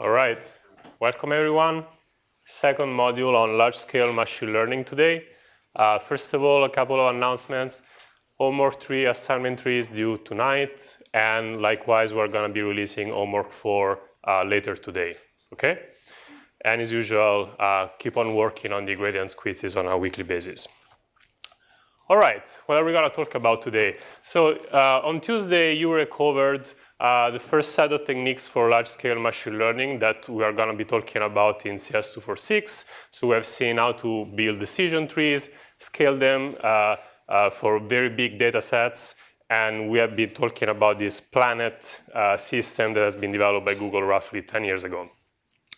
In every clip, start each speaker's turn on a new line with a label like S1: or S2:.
S1: All right, welcome everyone. Second module on large-scale machine learning today. Uh, first of all, a couple of announcements. Homework 3 assignment 3 is due tonight, and likewise, we're going to be releasing homework 4 uh, later today, okay? And as usual, uh, keep on working on the Gradiance quizzes on a weekly basis. All right, what are we going to talk about today? So uh, on Tuesday, you recovered uh, the first set of techniques for large-scale machine learning that we are going to be talking about in CS246. So we have seen how to build decision trees, scale them uh, uh, for very big data sets, and we have been talking about this planet uh, system that has been developed by Google roughly 10 years ago.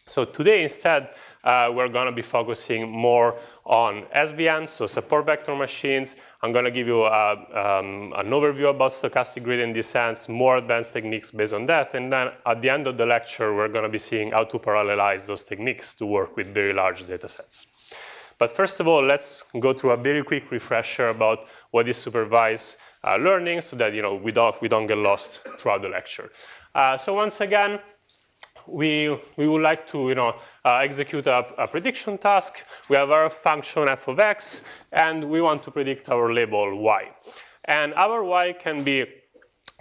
S1: So today instead, uh, we're going to be focusing more on SVM, so support vector machines. I'm going to give you a, um, an overview about stochastic gradient descents, more advanced techniques based on that, and then at the end of the lecture, we're going to be seeing how to parallelize those techniques to work with very large data sets. But first of all, let's go through a very quick refresher about what is supervised uh, learning so that you know, we, don't, we don't get lost throughout the lecture. Uh, so once again, we, we would like to you know, uh, execute a, a, prediction task. We have our function f of x, and we want to predict our label y. And our y can be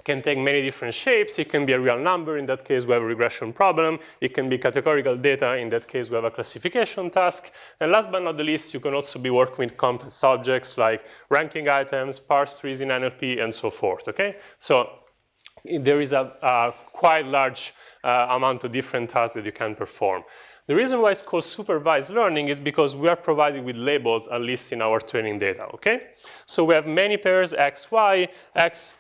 S1: can take many different shapes. It can be a real number. In that case, we have a regression problem. It can be categorical data. In that case, we have a classification task. And last but not the least, you can also be working with complex objects like ranking items, parse trees in NLP, and so forth, okay? So there is a, a quite large uh, amount of different tasks that you can perform. The reason why it's called supervised learning is because we are provided with labels, at least in our training data, okay? So we have many pairs, x, y, x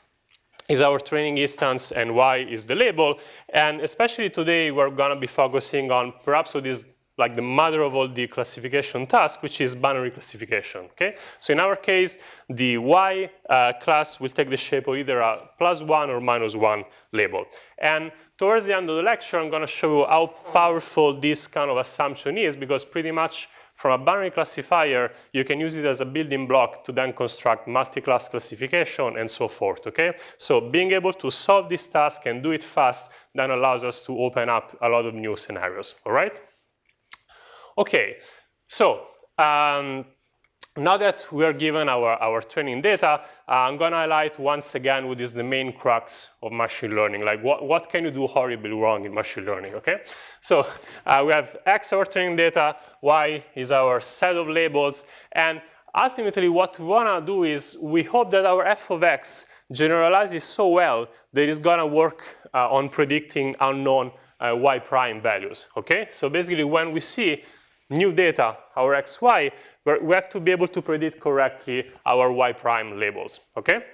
S1: is our training instance and y is the label. And especially today, we're gonna be focusing on perhaps what is like the mother of all the classification tasks, which is binary classification, okay? So in our case, the y uh, class will take the shape of either a plus one or minus one label. And towards the end of the lecture, I'm gonna show you how powerful this kind of assumption is because pretty much from a binary classifier, you can use it as a building block to then construct multi-class classification and so forth, okay? So being able to solve this task and do it fast then allows us to open up a lot of new scenarios, all right? Okay, so um, now that we are given our, our training data, uh, I'm going to highlight once again what is the main crux of machine learning. Like what, what can you do horribly wrong in machine learning, okay? So uh, we have X our training data, Y is our set of labels, and ultimately what we want to do is we hope that our f of x generalizes so well that it's going to work uh, on predicting unknown uh, y prime values, okay? So basically when we see new data, our xy, we have to be able to predict correctly our y prime labels, okay?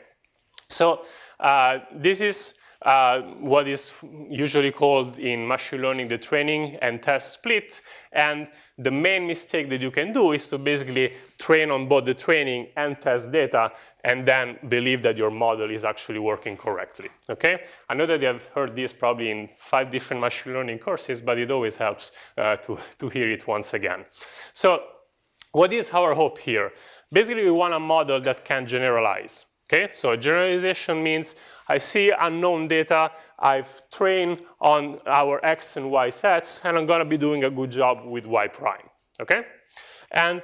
S1: So uh, this is uh, what is usually called in machine learning the training and test split. And the main mistake that you can do is to basically train on both the training and test data and then believe that your model is actually working correctly, okay? I know that you have heard this probably in five different machine learning courses, but it always helps uh, to, to hear it once again. So what is our hope here? Basically, we want a model that can generalize, okay? So generalization means I see unknown data, I've trained on our X and Y sets, and I'm gonna be doing a good job with Y prime, okay? And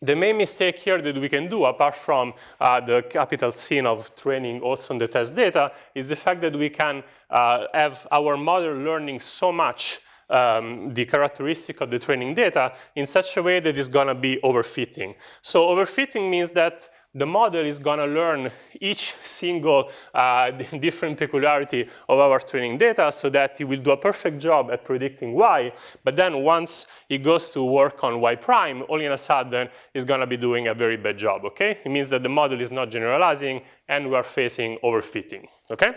S1: the main mistake here that we can do, apart from uh, the capital sin of training also on the test data, is the fact that we can uh, have our model learning so much um, the characteristic of the training data in such a way that it's gonna be overfitting. So overfitting means that the model is going to learn each single uh, different peculiarity of our training data so that it will do a perfect job at predicting y. But then once it goes to work on y prime, all in a sudden, it's going to be doing a very bad job, okay? It means that the model is not generalizing and we are facing overfitting, okay?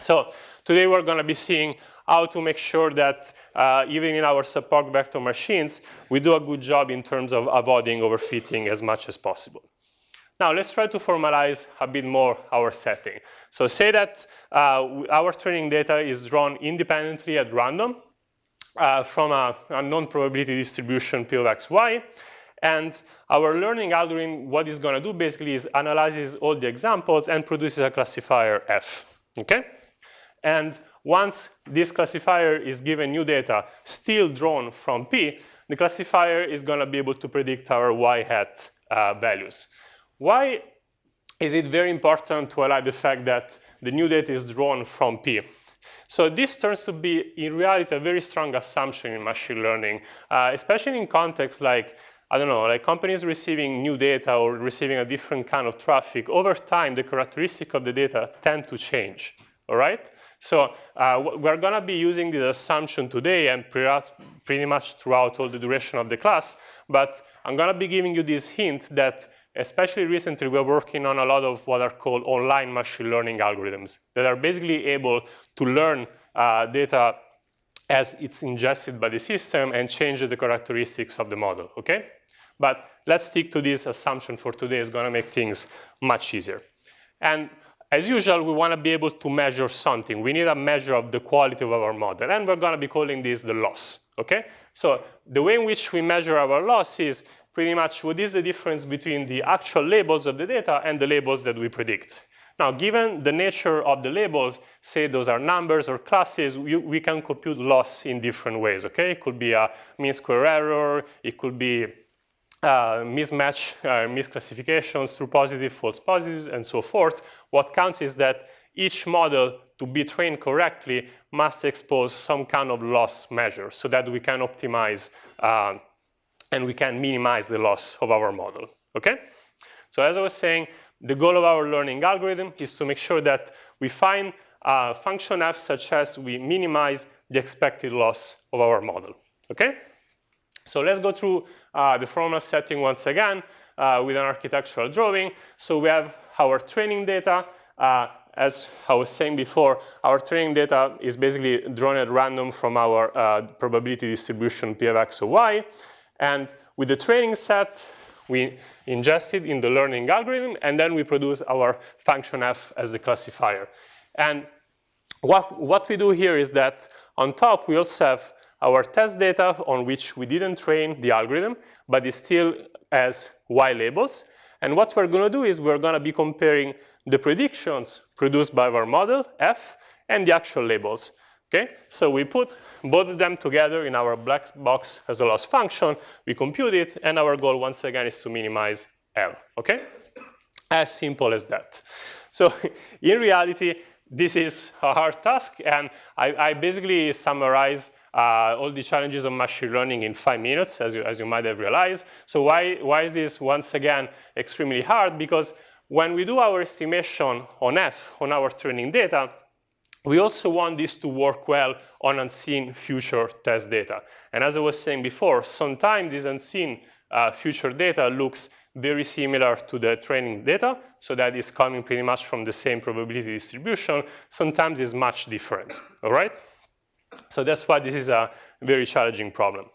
S1: So today we're going to be seeing how to make sure that uh, even in our support vector machines, we do a good job in terms of avoiding overfitting as much as possible. Now let's try to formalize a bit more our setting. So say that uh, our training data is drawn independently at random uh, from a, a non-probability distribution P of x, y. And our learning algorithm, what it's going to do basically is analyzes all the examples and produces a classifier F, okay? And once this classifier is given new data still drawn from P, the classifier is going to be able to predict our y hat uh, values. Why is it very important to highlight the fact that the new data is drawn from P? So this turns to be, in reality, a very strong assumption in machine learning, uh, especially in contexts like, I don't know, like companies receiving new data or receiving a different kind of traffic. Over time, the characteristic of the data tend to change, all right? So uh, we're going to be using this assumption today and pretty much throughout all the duration of the class, but I'm going to be giving you this hint that especially recently we're working on a lot of what are called online machine learning algorithms that are basically able to learn uh, data as it's ingested by the system and change the characteristics of the model, okay? But let's stick to this assumption for today. It's going to make things much easier. And as usual, we want to be able to measure something. We need a measure of the quality of our model, and we're going to be calling this the loss, okay? So the way in which we measure our loss is pretty much what is the difference between the actual labels of the data and the labels that we predict. Now, given the nature of the labels, say those are numbers or classes, we, we can compute loss in different ways, okay? It could be a mean square error, it could be uh, mismatch, uh, misclassifications through positive, false positives, and so forth. What counts is that each model, to be trained correctly, must expose some kind of loss measure so that we can optimize uh, and we can minimize the loss of our model, okay? So as I was saying, the goal of our learning algorithm is to make sure that we find a function f such as we minimize the expected loss of our model, okay? So let's go through uh, the formal setting once again uh, with an architectural drawing. So we have our training data. Uh, as I was saying before, our training data is basically drawn at random from our uh, probability distribution P of x or y. And with the training set, we ingest it in the learning algorithm, and then we produce our function f as the classifier. And what, what we do here is that on top, we also have our test data on which we didn't train the algorithm, but it still has y labels. And what we're going to do is we're going to be comparing the predictions produced by our model, f, and the actual labels. Okay? So we put both of them together in our black box as a loss function, we compute it, and our goal, once again, is to minimize L. Okay? As simple as that. So in reality, this is a hard task, and I, I basically summarize uh, all the challenges of machine learning in five minutes, as you, as you might have realized. So why, why is this, once again, extremely hard? Because when we do our estimation on F, on our training data, we also want this to work well on unseen future test data. And as I was saying before, sometimes this unseen uh, future data looks very similar to the training data, so that is coming pretty much from the same probability distribution. Sometimes it's much different, all right? So that's why this is a very challenging problem.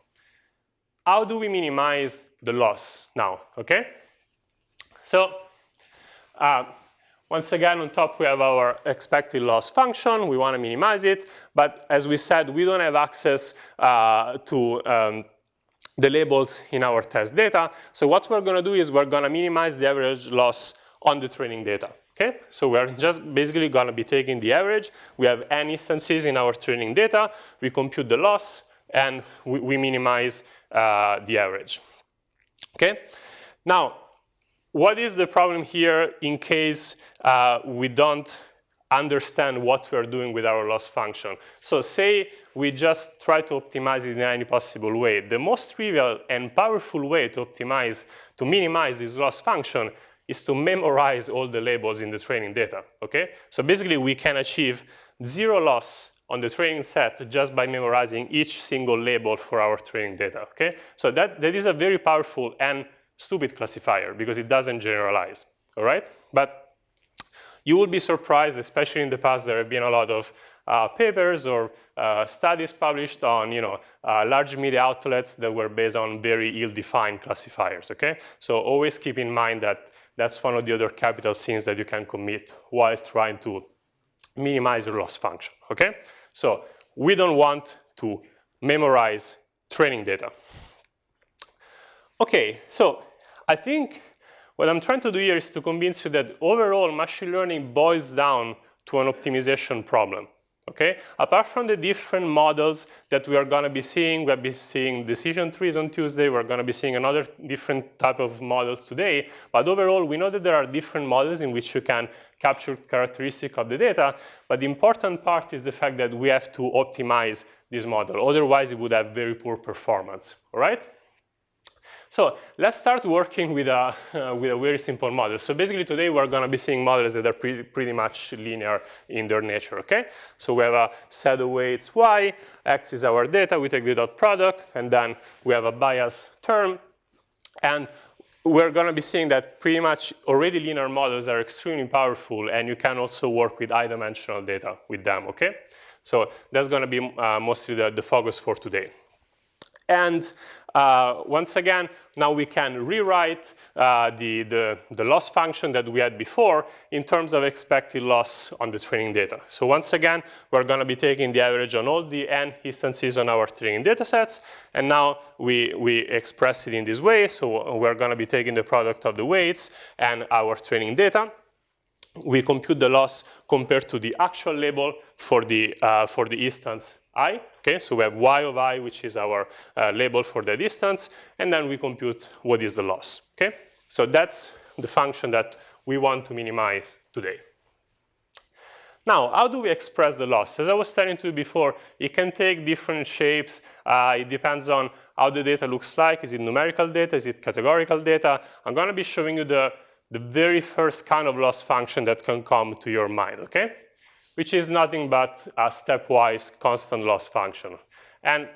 S1: How do we minimize the loss now, okay? So uh, once again, on top we have our expected loss function. We want to minimize it. But as we said, we don't have access uh, to um, the labels in our test data. So what we're going to do is we're going to minimize the average loss on the training data. Okay, so we're just basically going to be taking the average. We have n instances in our training data. We compute the loss, and we, we minimize uh, the average. Okay, now what is the problem here in case uh, we don't understand what we're doing with our loss function? So say we just try to optimize it in any possible way. The most trivial and powerful way to optimize, to minimize this loss function is to memorize all the labels in the training data, okay? So basically we can achieve zero loss on the training set just by memorizing each single label for our training data, okay? So that, that is a very powerful and stupid classifier because it doesn't generalize, all right? But you will be surprised, especially in the past, there have been a lot of uh, papers or uh, studies published on you know, uh, large media outlets that were based on very ill-defined classifiers, okay? So always keep in mind that that's one of the other capital sins that you can commit while trying to minimize your loss function, okay? So we don't want to memorize training data. Okay, so I think what I'm trying to do here is to convince you that overall machine learning boils down to an optimization problem, okay? Apart from the different models that we are gonna be seeing, we'll be seeing decision trees on Tuesday, we're gonna be seeing another different type of models today, but overall, we know that there are different models in which you can capture characteristic of the data, but the important part is the fact that we have to optimize this model, otherwise it would have very poor performance, all right? So let's start working with a, uh, with a very simple model. So basically today we're going to be seeing models that are pretty, pretty much linear in their nature, okay? So we have a set of weights y, x is our data, we take the dot product, and then we have a bias term. And we're going to be seeing that pretty much already linear models are extremely powerful, and you can also work with high-dimensional data with them, okay? So that's going to be uh, mostly the, the focus for today. And uh, once again, now we can rewrite uh, the, the, the, loss function that we had before in terms of expected loss on the training data. So once again, we're going to be taking the average on all the n instances on our training data sets, and now we, we express it in this way. So we're going to be taking the product of the weights and our training data. We compute the loss compared to the actual label for the, uh, for the instance i. Okay, so we have y of i, which is our uh, label for the distance, and then we compute what is the loss. Okay, so that's the function that we want to minimize today. Now, how do we express the loss? As I was telling you before, it can take different shapes. Uh, it depends on how the data looks like. Is it numerical data? Is it categorical data? I'm going to be showing you the, the very first kind of loss function that can come to your mind, okay? Which is nothing but a stepwise constant loss function. And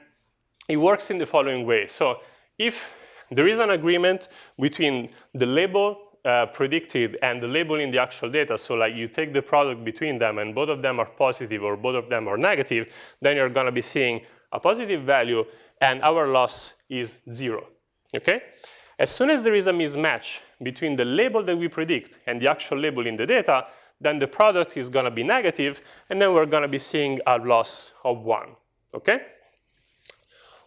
S1: it works in the following way. So if there is an agreement between the label uh, predicted and the label in the actual data, so like you take the product between them and both of them are positive or both of them are negative, then you're gonna be seeing a positive value and our loss is zero, okay? As soon as there is a mismatch between the label that we predict and the actual label in the data, then the product is going to be negative, and then we're going to be seeing a loss of 1, okay?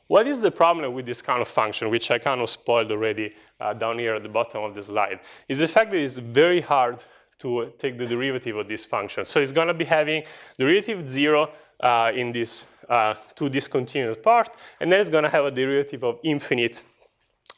S1: What is the problem with this kind of function, which I kind of spoiled already uh, down here at the bottom of the slide, is the fact that it's very hard to take the derivative of this function. So it's going to be having derivative 0 uh, in this uh, two discontinuous part, and then it's going to have a derivative of infinite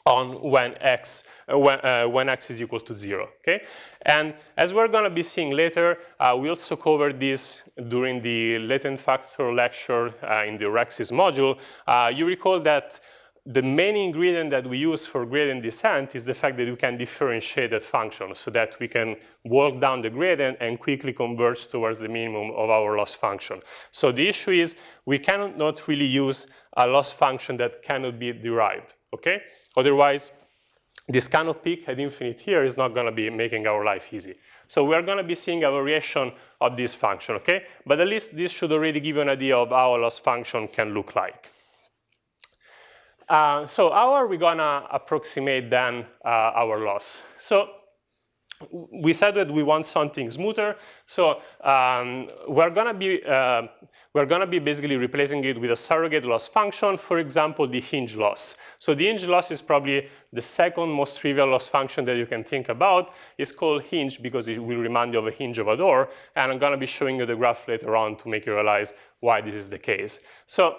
S1: on when x, uh, when, uh, when x is equal to 0, okay? And as we're going to be seeing later, uh, we also covered this during the latent factor lecture uh, in the RecSys module. Uh, you recall that the main ingredient that we use for gradient descent is the fact that we can differentiate a function so that we can walk down the gradient and quickly converge towards the minimum of our loss function. So the issue is we cannot not really use a loss function that cannot be derived okay? Otherwise, this kind of peak at infinite here is not going to be making our life easy. So we're going to be seeing a variation of this function, okay? But at least this should already give you an idea of how a loss function can look like. Uh, so how are we going to approximate then uh, our loss? So we said that we want something smoother, so um, we're gonna be uh, we're gonna be basically replacing it with a surrogate loss function, for example, the hinge loss. So the hinge loss is probably the second most trivial loss function that you can think about. It's called hinge because it will remind you of a hinge of a door, and I'm gonna be showing you the graph later on to make you realize why this is the case. So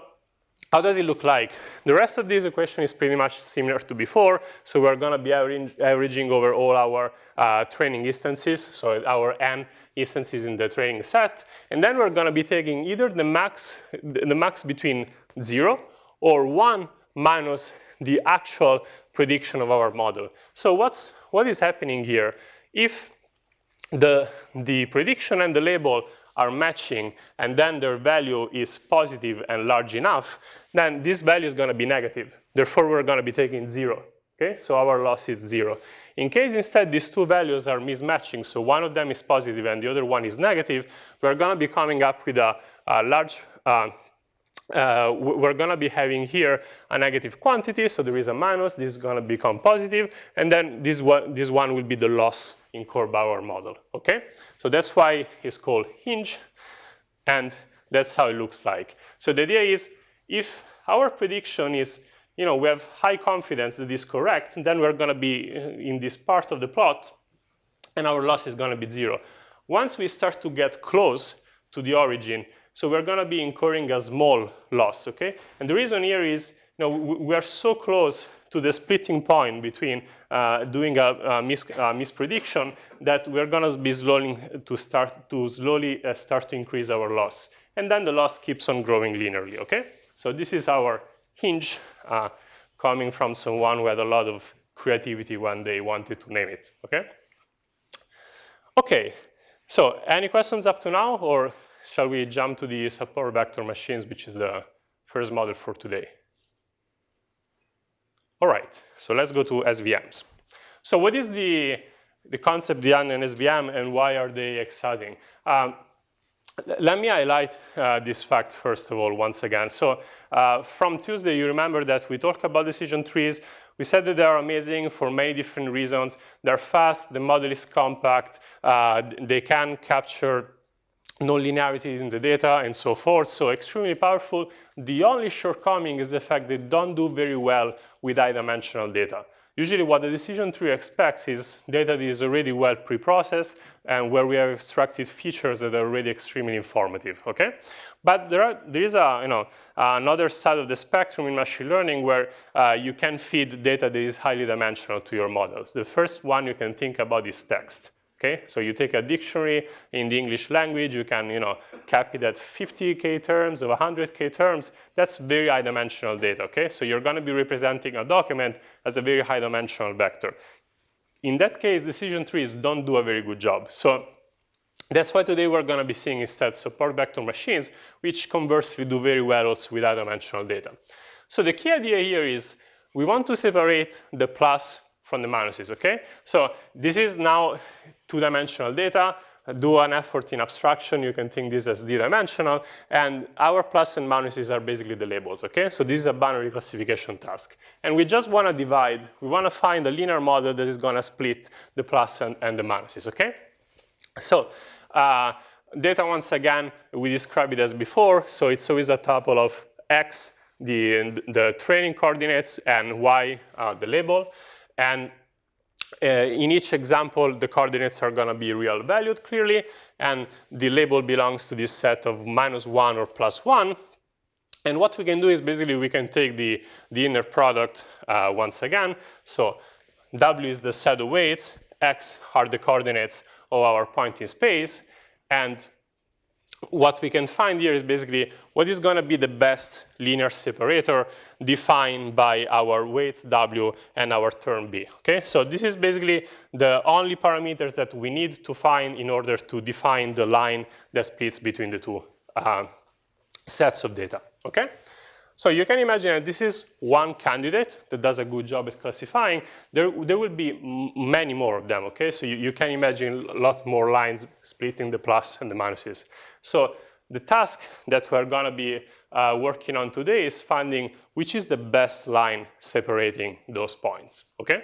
S1: how does it look like? The rest of this equation is pretty much similar to before. So we're going to be averaging over all our uh, training instances, so our n instances in the training set. And then we're going to be taking either the max, the max between 0 or 1 minus the actual prediction of our model. So what's, what is happening here? If the, the prediction and the label are matching and then their value is positive and large enough, then this value is going to be negative. Therefore, we're going to be taking zero. Okay, so our loss is zero. In case instead these two values are mismatching, so one of them is positive and the other one is negative, we're going to be coming up with a, a large uh, uh, we're going to be having here a negative quantity, so there is a minus, this is going to become positive, and then this one, this one will be the loss in Core-Bauer model, okay? So that's why it's called hinge, and that's how it looks like. So the idea is, if our prediction is, you know, we have high confidence that is correct, then we're going to be in this part of the plot, and our loss is going to be zero. Once we start to get close to the origin, So we're going to be incurring a small loss, okay? And the reason here is, you know, we are so close to the splitting point between uh, doing a, a, mis a, misprediction that we're going to be slowly to start to slowly uh, start to increase our loss, and then the loss keeps on growing linearly. Okay, so this is our hinge uh, coming from someone who had a lot of creativity when they wanted to name it. Okay. Okay. So any questions up to now, or shall we jump to the support vector machines, which is the first model for today? All right, so let's go to SVMs. So what is the, the concept behind an SVM and why are they exciting? Um, let me highlight uh, this fact first of all once again. So uh, from Tuesday, you remember that we talked about decision trees. We said that they are amazing for many different reasons. They're fast, the model is compact, uh, they can capture nonlinearity in the data and so forth, so extremely powerful. The only shortcoming is the fact they don't do very well with high-dimensional data. Usually what the decision tree expects is data that is already well pre-processed and where we have extracted features that are already extremely informative, okay? But there, are, there is a, you know, another side of the spectrum in machine learning where uh, you can feed data that is highly dimensional to your models. The first one you can think about is text. Okay, so you take a dictionary in the English language, you can, you know, cap it at 50k terms or 100k terms. That's very high dimensional data. Okay, so you're going to be representing a document as a very high dimensional vector. In that case, decision trees don't do a very good job. So that's why today we're going to be seeing instead support vector machines, which conversely do very well also with high dimensional data. So the key idea here is we want to separate the plus from the minuses, okay? So this is now two-dimensional data. Do an effort in abstraction, you can think this as d-dimensional, and our plus and minuses are basically the labels, okay? So this is a binary classification task. And we just want to divide, we want to find a linear model that is going to split the plus and, and the minuses, okay? So uh, data, once again, we describe it as before, so it's always a tuple of x, the, the training coordinates, and y, uh, the label. And uh, in each example, the coordinates are going to be real valued clearly, and the label belongs to this set of minus 1 or plus 1. And what we can do is basically we can take the, the inner product uh, once again. So W is the set of weights, X are the coordinates of our point in space, and what we can find here is basically what is going to be the best linear separator defined by our weights W and our term B. Okay, so this is basically the only parameters that we need to find in order to define the line that splits between the two uh, sets of data. Okay, so you can imagine that this is one candidate that does a good job at classifying. There, there will be many more of them, okay? So you, you can imagine lots more lines splitting the plus and the minuses. So the task that we're gonna be uh, working on today is finding which is the best line separating those points, okay?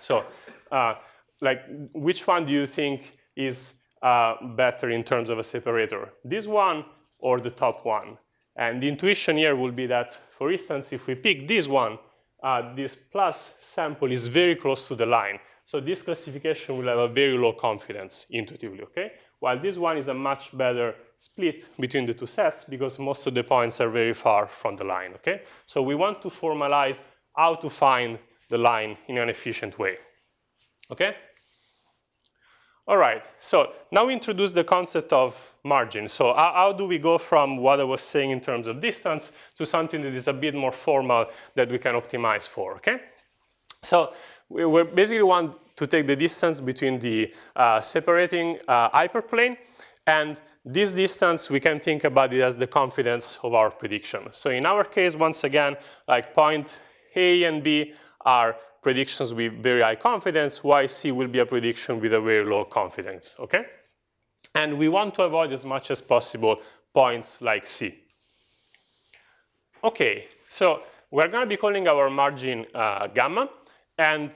S1: So uh, like which one do you think is uh, better in terms of a separator? This one or the top one? And the intuition here will be that, for instance, if we pick this one, uh, this plus sample is very close to the line. So this classification will have a very low confidence intuitively, okay? While this one is a much better split between the two sets because most of the points are very far from the line, okay? So we want to formalize how to find the line in an efficient way, okay? All right, so now we introduce the concept of margin. So how, how, do we go from what I was saying in terms of distance to something that is a bit more formal that we can optimize for, okay? So we, we basically want to take the distance between the uh, separating uh, hyperplane and this distance, we can think about it as the confidence of our prediction. So in our case, once again, like point A and B are predictions with very high confidence, YC will be a prediction with a very low confidence, okay? And we want to avoid as much as possible points like C. Okay, so we're gonna be calling our margin uh, gamma, and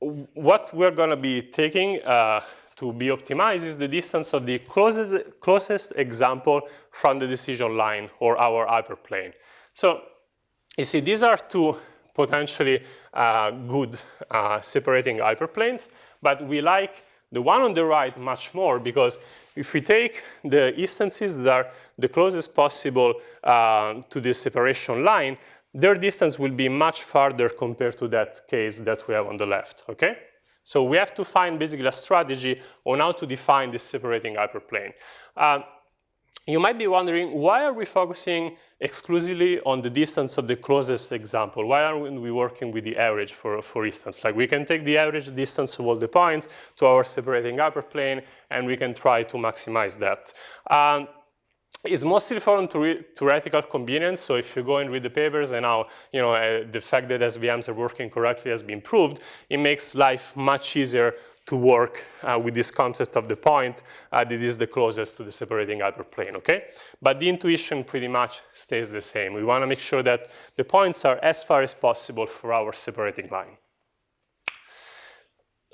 S1: what we're going to be taking uh, to be optimized is the distance of the closest, closest example from the decision line or our hyperplane. So you see, these are two potentially uh, good uh, separating hyperplanes, but we like the one on the right much more because if we take the instances that are the closest possible uh, to the separation line, their distance will be much farther compared to that case that we have on the left, okay? So we have to find basically a strategy on how to define this separating hyperplane. Uh, you might be wondering, why are we focusing exclusively on the distance of the closest example? Why aren't we working with the average, for, for instance? Like we can take the average distance of all the points to our separating hyperplane, and we can try to maximize that. Um, it's mostly for theoretical convenience. So if you go and read the papers and now, you know, uh, the fact that SVMs are working correctly has been proved, it makes life much easier to work uh, with this concept of the point uh, that is the closest to the separating hyperplane, okay? But the intuition pretty much stays the same. We want to make sure that the points are as far as possible for our separating line.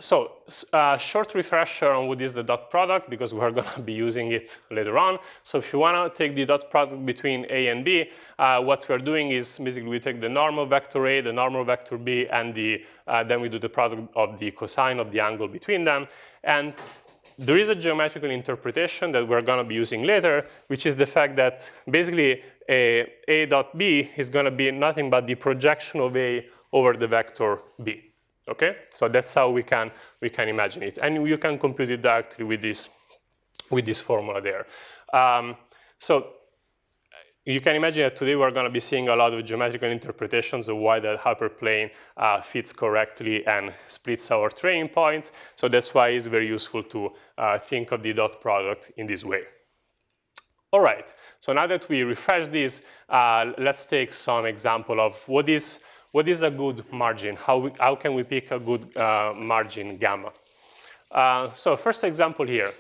S1: So uh, short refresher on what is the dot product because we're going to be using it later on. So if you want to take the dot product between A and B, uh, what we're doing is basically we take the normal vector A, the normal vector B, and the, uh, then we do the product of the cosine of the angle between them. And there is a geometrical interpretation that we're going to be using later, which is the fact that basically a, a dot B is going to be nothing but the projection of A over the vector B. Okay, so that's how we can we can imagine it, and you can compute it directly with this with this formula there. Um, so you can imagine that today we're going to be seeing a lot of geometrical interpretations of why that hyperplane uh, fits correctly and splits our training points. So that's why it's very useful to uh, think of the dot product in this way. All right, so now that we refresh this, uh, let's take some example of what is what is a good margin? How, we, how can we pick a good uh, margin gamma? Uh, so first example here.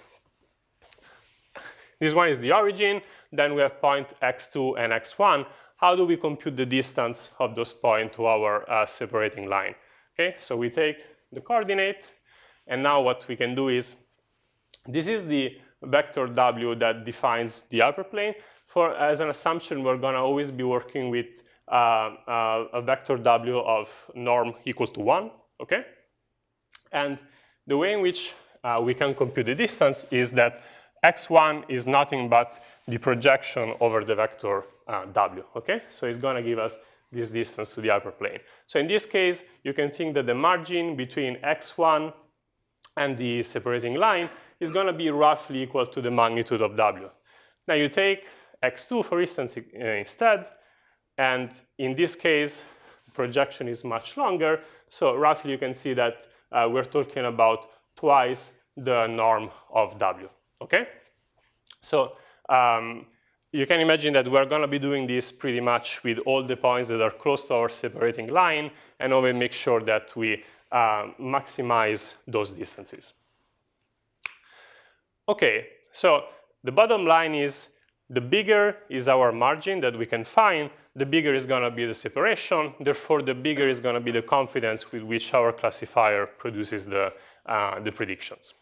S1: This one is the origin. Then we have point x2 and x1. How do we compute the distance of those points to our uh, separating line? Okay, so we take the coordinate, and now what we can do is, this is the vector w that defines the hyperplane. For as an assumption, we're going to always be working with a vector w of norm equal to 1, okay? And the way in which uh, we can compute the distance is that x1 is nothing but the projection over the vector uh, w, okay? So it's going to give us this distance to the hyperplane. So in this case, you can think that the margin between x1 and the separating line is going to be roughly equal to the magnitude of w. Now you take x2, for instance, instead, and in this case, projection is much longer. So roughly you can see that uh, we're talking about twice the norm of W, okay? So um, you can imagine that we're gonna be doing this pretty much with all the points that are close to our separating line and always make sure that we uh, maximize those distances. Okay, so the bottom line is the bigger is our margin that we can find, the bigger is going to be the separation. Therefore, the bigger is going to be the confidence with which our classifier produces the, uh, the predictions.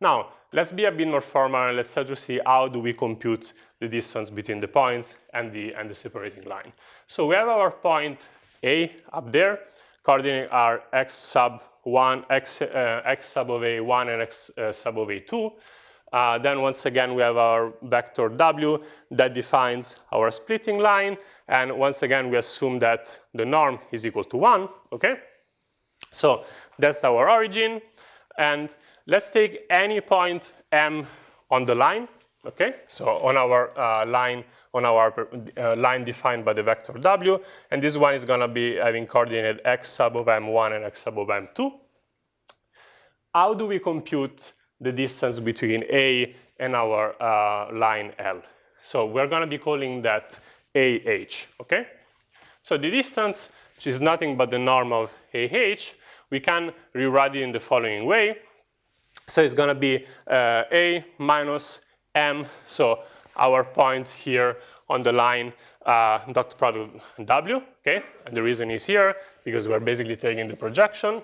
S1: Now, let's be a bit more formal and let's try to see how do we compute the distance between the points and the, and the separating line. So we have our point A up there. Coordinates are x sub 1, x, uh, x sub of A1 and x uh, sub of A2. Uh, then once again, we have our vector w that defines our splitting line. And once again, we assume that the norm is equal to 1, okay? So that's our origin. And let's take any point m on the line, okay? So on our uh, line, on our uh, line defined by the vector w. And this one is going to be having coordinate x sub of m1 and x sub of m2. How do we compute the distance between A and our uh, line L. So we're going to be calling that AH, okay? So the distance, which is nothing but the norm of AH, we can rewrite it in the following way. So it's going to be uh, A minus M, so our point here on the line uh, dot product W, okay? And the reason is here, because we're basically taking the projection.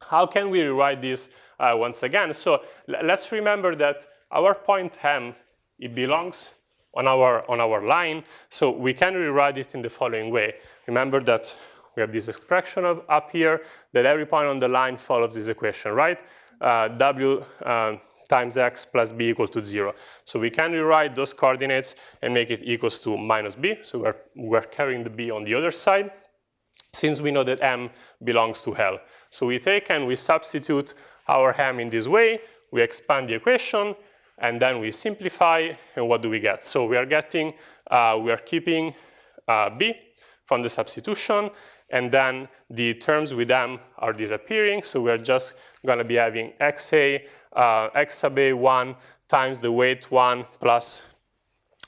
S1: How can we rewrite this uh, once again. So let's remember that our point m, it belongs on our, on our line. So we can rewrite it in the following way. Remember that we have this expression of, up here that every point on the line follows this equation, right? Uh, w uh, times x plus b equal to 0. So we can rewrite those coordinates and make it equals to minus b. So we're, we're carrying the b on the other side since we know that m belongs to L. So we take and we substitute our ham in this way, we expand the equation, and then we simplify, and what do we get? So we are getting, uh, we are keeping uh, b from the substitution, and then the terms with m are disappearing, so we're just gonna be having xa, uh, x sub a 1 times the weight 1 plus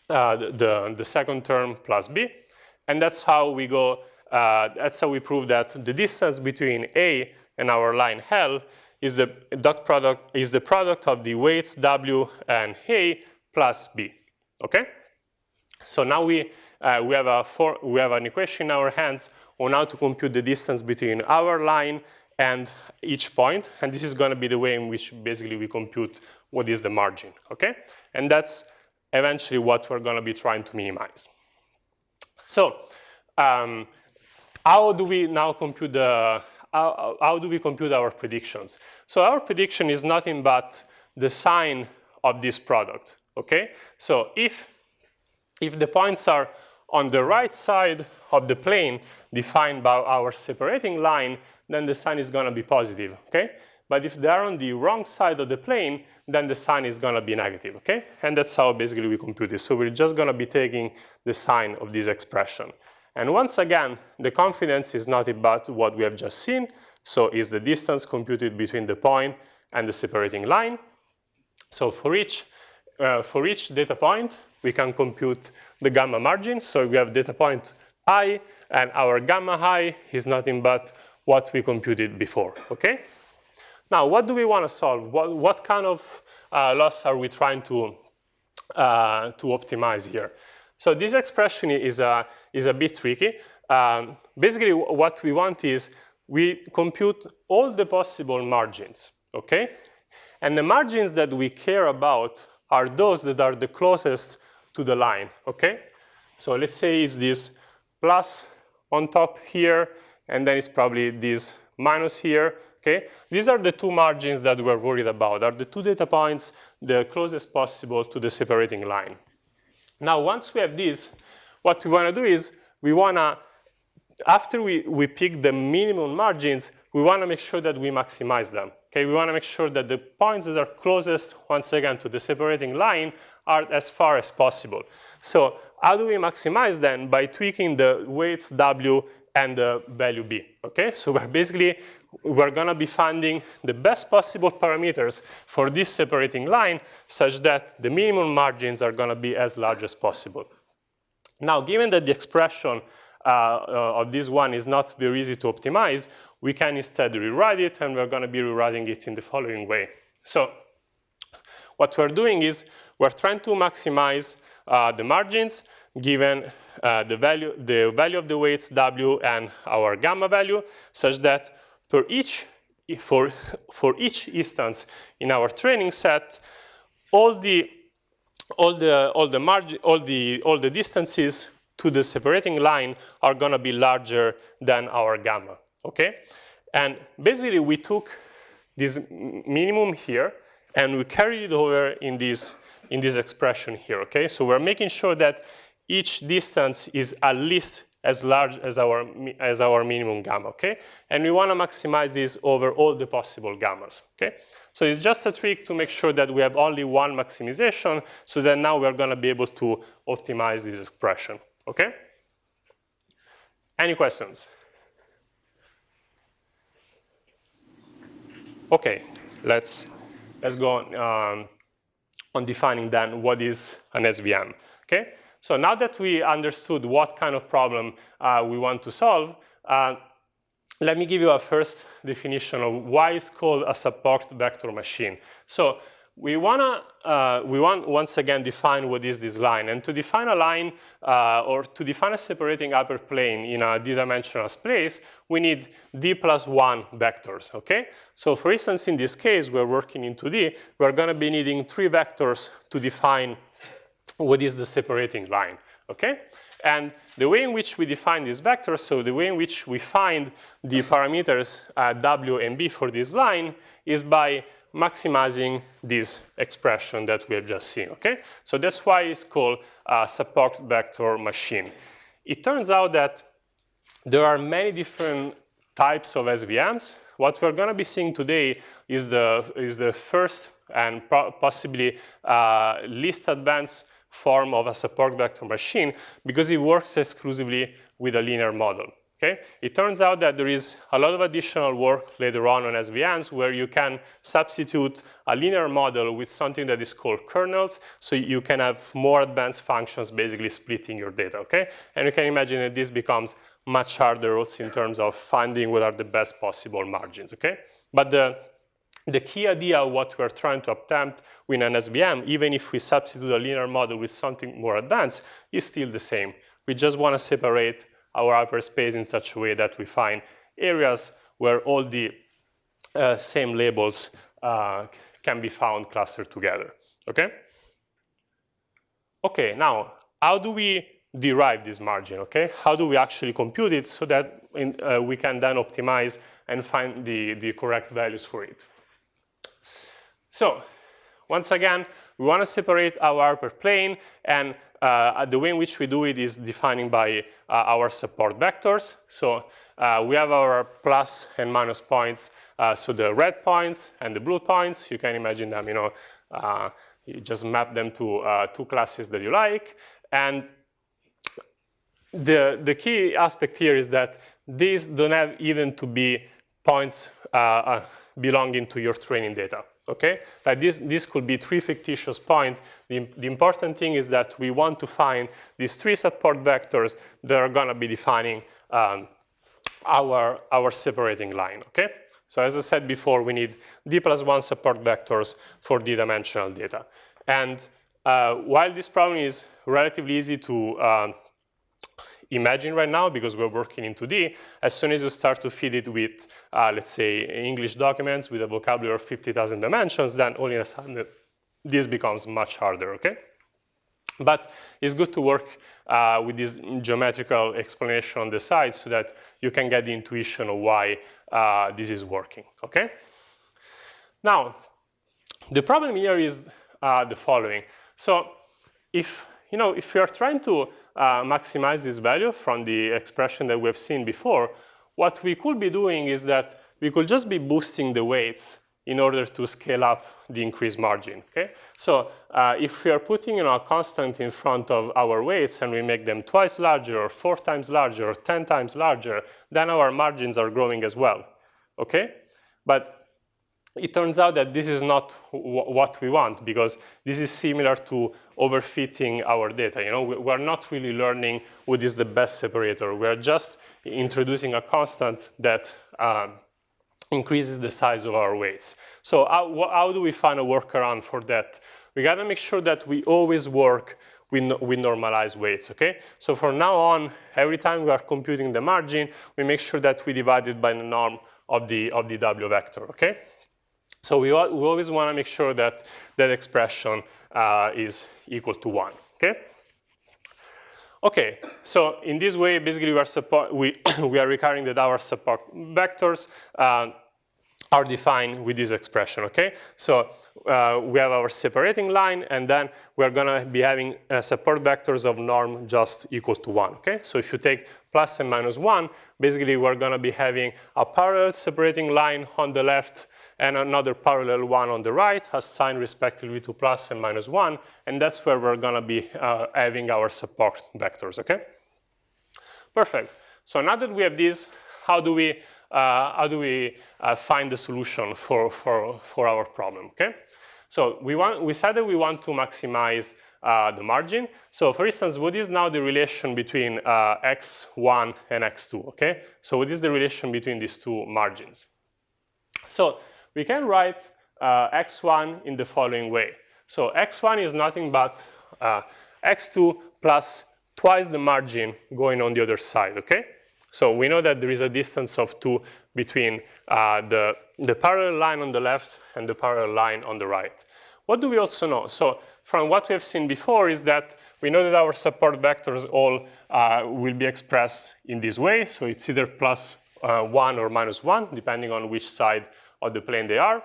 S1: uh, the, the second term plus b. And that's how we go, uh, that's how we prove that the distance between a and our line L is the dot product is the product of the weights w and a plus b. Okay. So now we uh, we have a for, we have an equation in our hands on how to compute the distance between our line and each point, and this is going to be the way in which basically we compute what is the margin. Okay, and that's eventually what we're going to be trying to minimize. So. Um, how do we now compute the how, how do we compute our predictions? So our prediction is nothing but the sign of this product, okay? So if, if the points are on the right side of the plane defined by our separating line, then the sign is gonna be positive, okay? But if they're on the wrong side of the plane, then the sign is gonna be negative, okay? And that's how basically we compute this. So we're just gonna be taking the sign of this expression. And once again, the confidence is not about what we have just seen, so is the distance computed between the point and the separating line. So for each, uh, for each data point, we can compute the gamma margin. So we have data point i, and our gamma i is nothing but what we computed before, okay? Now, what do we want to solve? What, what kind of uh, loss are we trying to, uh, to optimize here? So this expression is a, is a bit tricky. Um, basically, what we want is we compute all the possible margins, okay? And the margins that we care about are those that are the closest to the line, okay? So let's say it's this plus on top here, and then it's probably this minus here, okay? These are the two margins that we're worried about, are the two data points the closest possible to the separating line. Now, once we have this, what we want to do is we want to, after we, we pick the minimum margins, we want to make sure that we maximize them. Okay, we want to make sure that the points that are closest, once again, to the separating line are as far as possible. So how do we maximize then? By tweaking the weights W and the value B, okay? So we're basically, we're gonna be finding the best possible parameters for this separating line such that the minimum margins are gonna be as large as possible. Now, given that the expression uh, uh, of this one is not very easy to optimize, we can instead rewrite it, and we're gonna be rewriting it in the following way. So what we're doing is we're trying to maximize uh, the margins given uh, the, value, the value of the weights W and our gamma value such that per each, for, for each instance in our training set, all the, all the, all the, margin, all the, all the distances to the separating line are gonna be larger than our gamma, okay? And basically we took this minimum here and we carried it over in this, in this expression here, okay? So we're making sure that each distance is at least as large as our, as our minimum gamma, okay? And we wanna maximize this over all the possible gammas, okay? So it's just a trick to make sure that we have only one maximization so that now we're gonna be able to optimize this expression, okay? Any questions? Okay, let's, let's go on, um, on defining then what is an SVM, okay? So now that we understood what kind of problem uh, we want to solve, uh, let me give you a first definition of why it's called a support vector machine. So we wanna, uh, we want once again define what is this line. And to define a line uh, or to define a separating hyperplane in a d-dimensional space, we need d plus one vectors, okay? So for instance, in this case, we're working in 2D, we're gonna be needing three vectors to define what is the separating line, okay? And the way in which we define these vectors, so the way in which we find the parameters uh, w and b for this line is by maximizing this expression that we have just seen, okay? So that's why it's called support vector machine. It turns out that there are many different types of SVMs. What we're gonna be seeing today is the, is the first and possibly uh, least advanced form of a support vector machine because it works exclusively with a linear model. Okay? It turns out that there is a lot of additional work later on on SVMs where you can substitute a linear model with something that is called kernels, so you can have more advanced functions basically splitting your data, okay? And you can imagine that this becomes much harder also in terms of finding what are the best possible margins, okay? But the, the key idea of what we're trying to attempt with an SVM, even if we substitute a linear model with something more advanced, is still the same. We just want to separate our hyperspace in such a way that we find areas where all the uh, same labels uh, can be found clustered together, okay? Okay, now, how do we derive this margin, okay? How do we actually compute it so that in, uh, we can then optimize and find the, the correct values for it? So, once again, we want to separate our hyperplane and uh, the way in which we do it is defining by uh, our support vectors. So uh, we have our plus and minus points. Uh, so the red points and the blue points, you can imagine them, you know, uh, you just map them to uh, two classes that you like. And the, the key aspect here is that these don't have even to be points belonging to your training data okay? Like this, this could be three fictitious points. The, the, important thing is that we want to find these three support vectors that are gonna be defining um, our, our separating line, okay? So as I said before, we need d plus one support vectors for d-dimensional data. And uh, while this problem is relatively easy to uh, imagine right now because we're working in 2D, as soon as you start to feed it with, uh, let's say, English documents with a vocabulary of 50,000 dimensions, then all of a sudden this becomes much harder, okay? But it's good to work uh, with this geometrical explanation on the side so that you can get the intuition of why uh, this is working, okay? Now, the problem here is uh, the following. So if, you know, if you are trying to uh, maximize this value from the expression that we've seen before, what we could be doing is that we could just be boosting the weights in order to scale up the increased margin, okay? So uh, if we are putting you know, a constant in front of our weights and we make them twice larger or four times larger or 10 times larger, then our margins are growing as well, okay? But it turns out that this is not what we want because this is similar to overfitting our data. You know, we're not really learning what is the best separator. We're just introducing a constant that um, increases the size of our weights. So how, how, do we find a workaround for that? We gotta make sure that we always work with, with normalized weights, okay? So from now on, every time we are computing the margin, we make sure that we divide it by the norm of the, of the W vector, okay? So we, we always want to make sure that that expression uh, is equal to 1, okay? Okay, so in this way, basically we are, support, we, we are that our support vectors uh, are defined with this expression, okay? So uh, we have our separating line, and then we're gonna be having uh, support vectors of norm just equal to one, okay? So if you take plus and minus one, basically we're gonna be having a parallel separating line on the left and another parallel one on the right assigned respectively to plus and minus one, and that's where we're gonna be uh, having our support vectors, okay? Perfect. So now that we have these, how do we, uh, how do we uh, find the solution for, for, for our problem, okay? So we, want, we said that we want to maximize uh, the margin. So for instance, what is now the relation between uh, x1 and x2, okay? So what is the relation between these two margins? So we can write uh, x1 in the following way. So x1 is nothing but uh, x2 plus twice the margin going on the other side, okay? So we know that there is a distance of 2 between uh, the, the parallel line on the left and the parallel line on the right. What do we also know? So from what we have seen before is that we know that our support vectors all uh, will be expressed in this way. So it's either plus, uh, 1 or minus 1, depending on which side of the plane they are.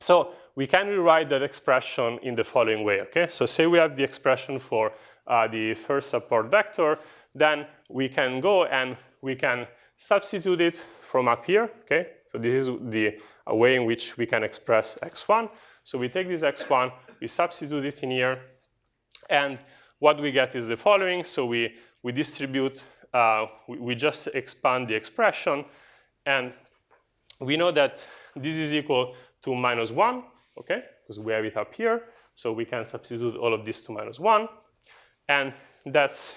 S1: So we can rewrite that expression in the following way, okay? So say we have the expression for uh, the first support vector, then we can go and we can substitute it from up here, okay? So this is the way in which we can express x1. So we take this x1, we substitute it in here, and what we get is the following. So we, we distribute, uh, we, we just expand the expression, and we know that this is equal to minus 1, okay, because we have it up here. So we can substitute all of this to minus 1, and that's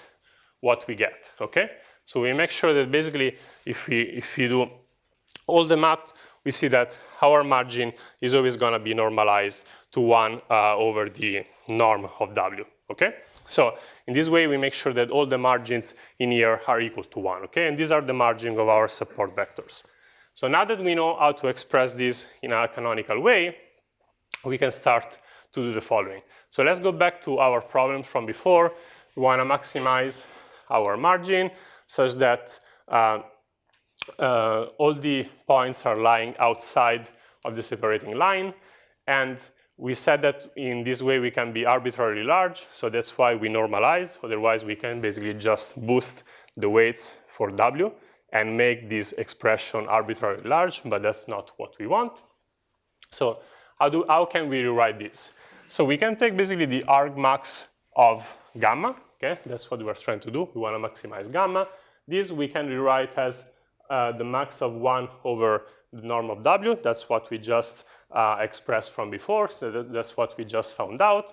S1: what we get, okay? So we make sure that basically if we, if we do all the math, we see that our margin is always going to be normalized to 1 uh, over the norm of W, okay? So in this way, we make sure that all the margins in here are equal to 1, okay? And these are the margin of our support vectors. So now that we know how to express this in a canonical way, we can start to do the following. So let's go back to our problem from before. We want to maximize our margin such that uh, uh, all the points are lying outside of the separating line. And we said that in this way we can be arbitrarily large, so that's why we normalized. Otherwise, we can basically just boost the weights for W and make this expression arbitrarily large, but that's not what we want. So how, do, how can we rewrite this? So we can take basically the argmax of gamma, okay? That's what we're trying to do. We want to maximize gamma. This we can rewrite as uh, the max of 1 over the norm of W. That's what we just uh, expressed from before, so that, that's what we just found out.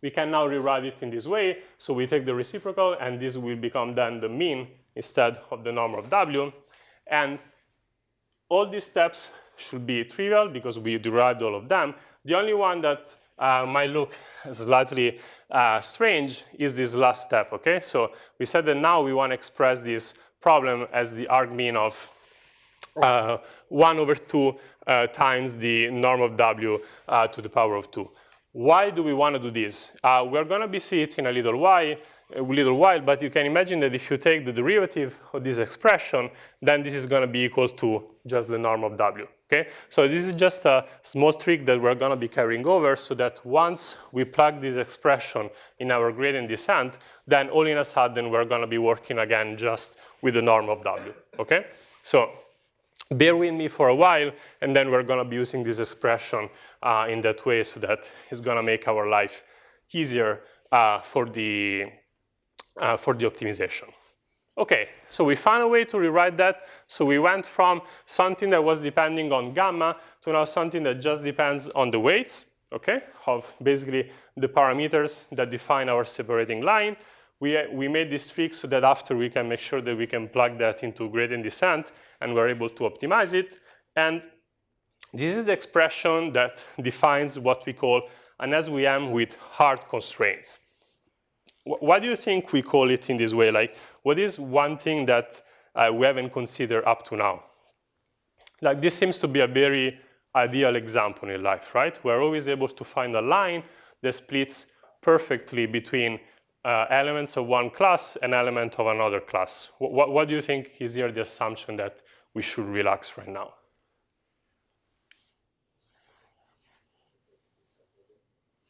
S1: We can now rewrite it in this way. So we take the reciprocal, and this will become then the mean instead of the norm of W. And all these steps should be trivial because we derived all of them. The only one that uh, might look slightly uh, strange is this last step, okay? So we said that now we want to express this problem as the argmin of uh, 1 over 2 uh, times the norm of w uh, to the power of 2. Why do we want to do this? Uh, we're going to be see it in a little while, a little while, but you can imagine that if you take the derivative of this expression, then this is going to be equal to just the norm of w. Okay, so this is just a small trick that we're going to be carrying over so that once we plug this expression in our gradient descent, then all in a sudden we're going to be working again just with the norm of w. Okay, so bear with me for a while, and then we're going to be using this expression uh, in that way so that it's going to make our life easier uh, for the uh, for the optimization. Okay, so we found a way to rewrite that. So we went from something that was depending on gamma to now something that just depends on the weights, okay, of basically the parameters that define our separating line. We, we made this trick so that after we can make sure that we can plug that into gradient descent and we're able to optimize it. And this is the expression that defines what we call an SVM with hard constraints. Why do you think we call it in this way? Like, what is one thing that uh, we haven't considered up to now? Like, this seems to be a very ideal example in life, right? We're always able to find a line that splits perfectly between uh, elements of one class and element of another class. What, what do you think is here the assumption that we should relax right now?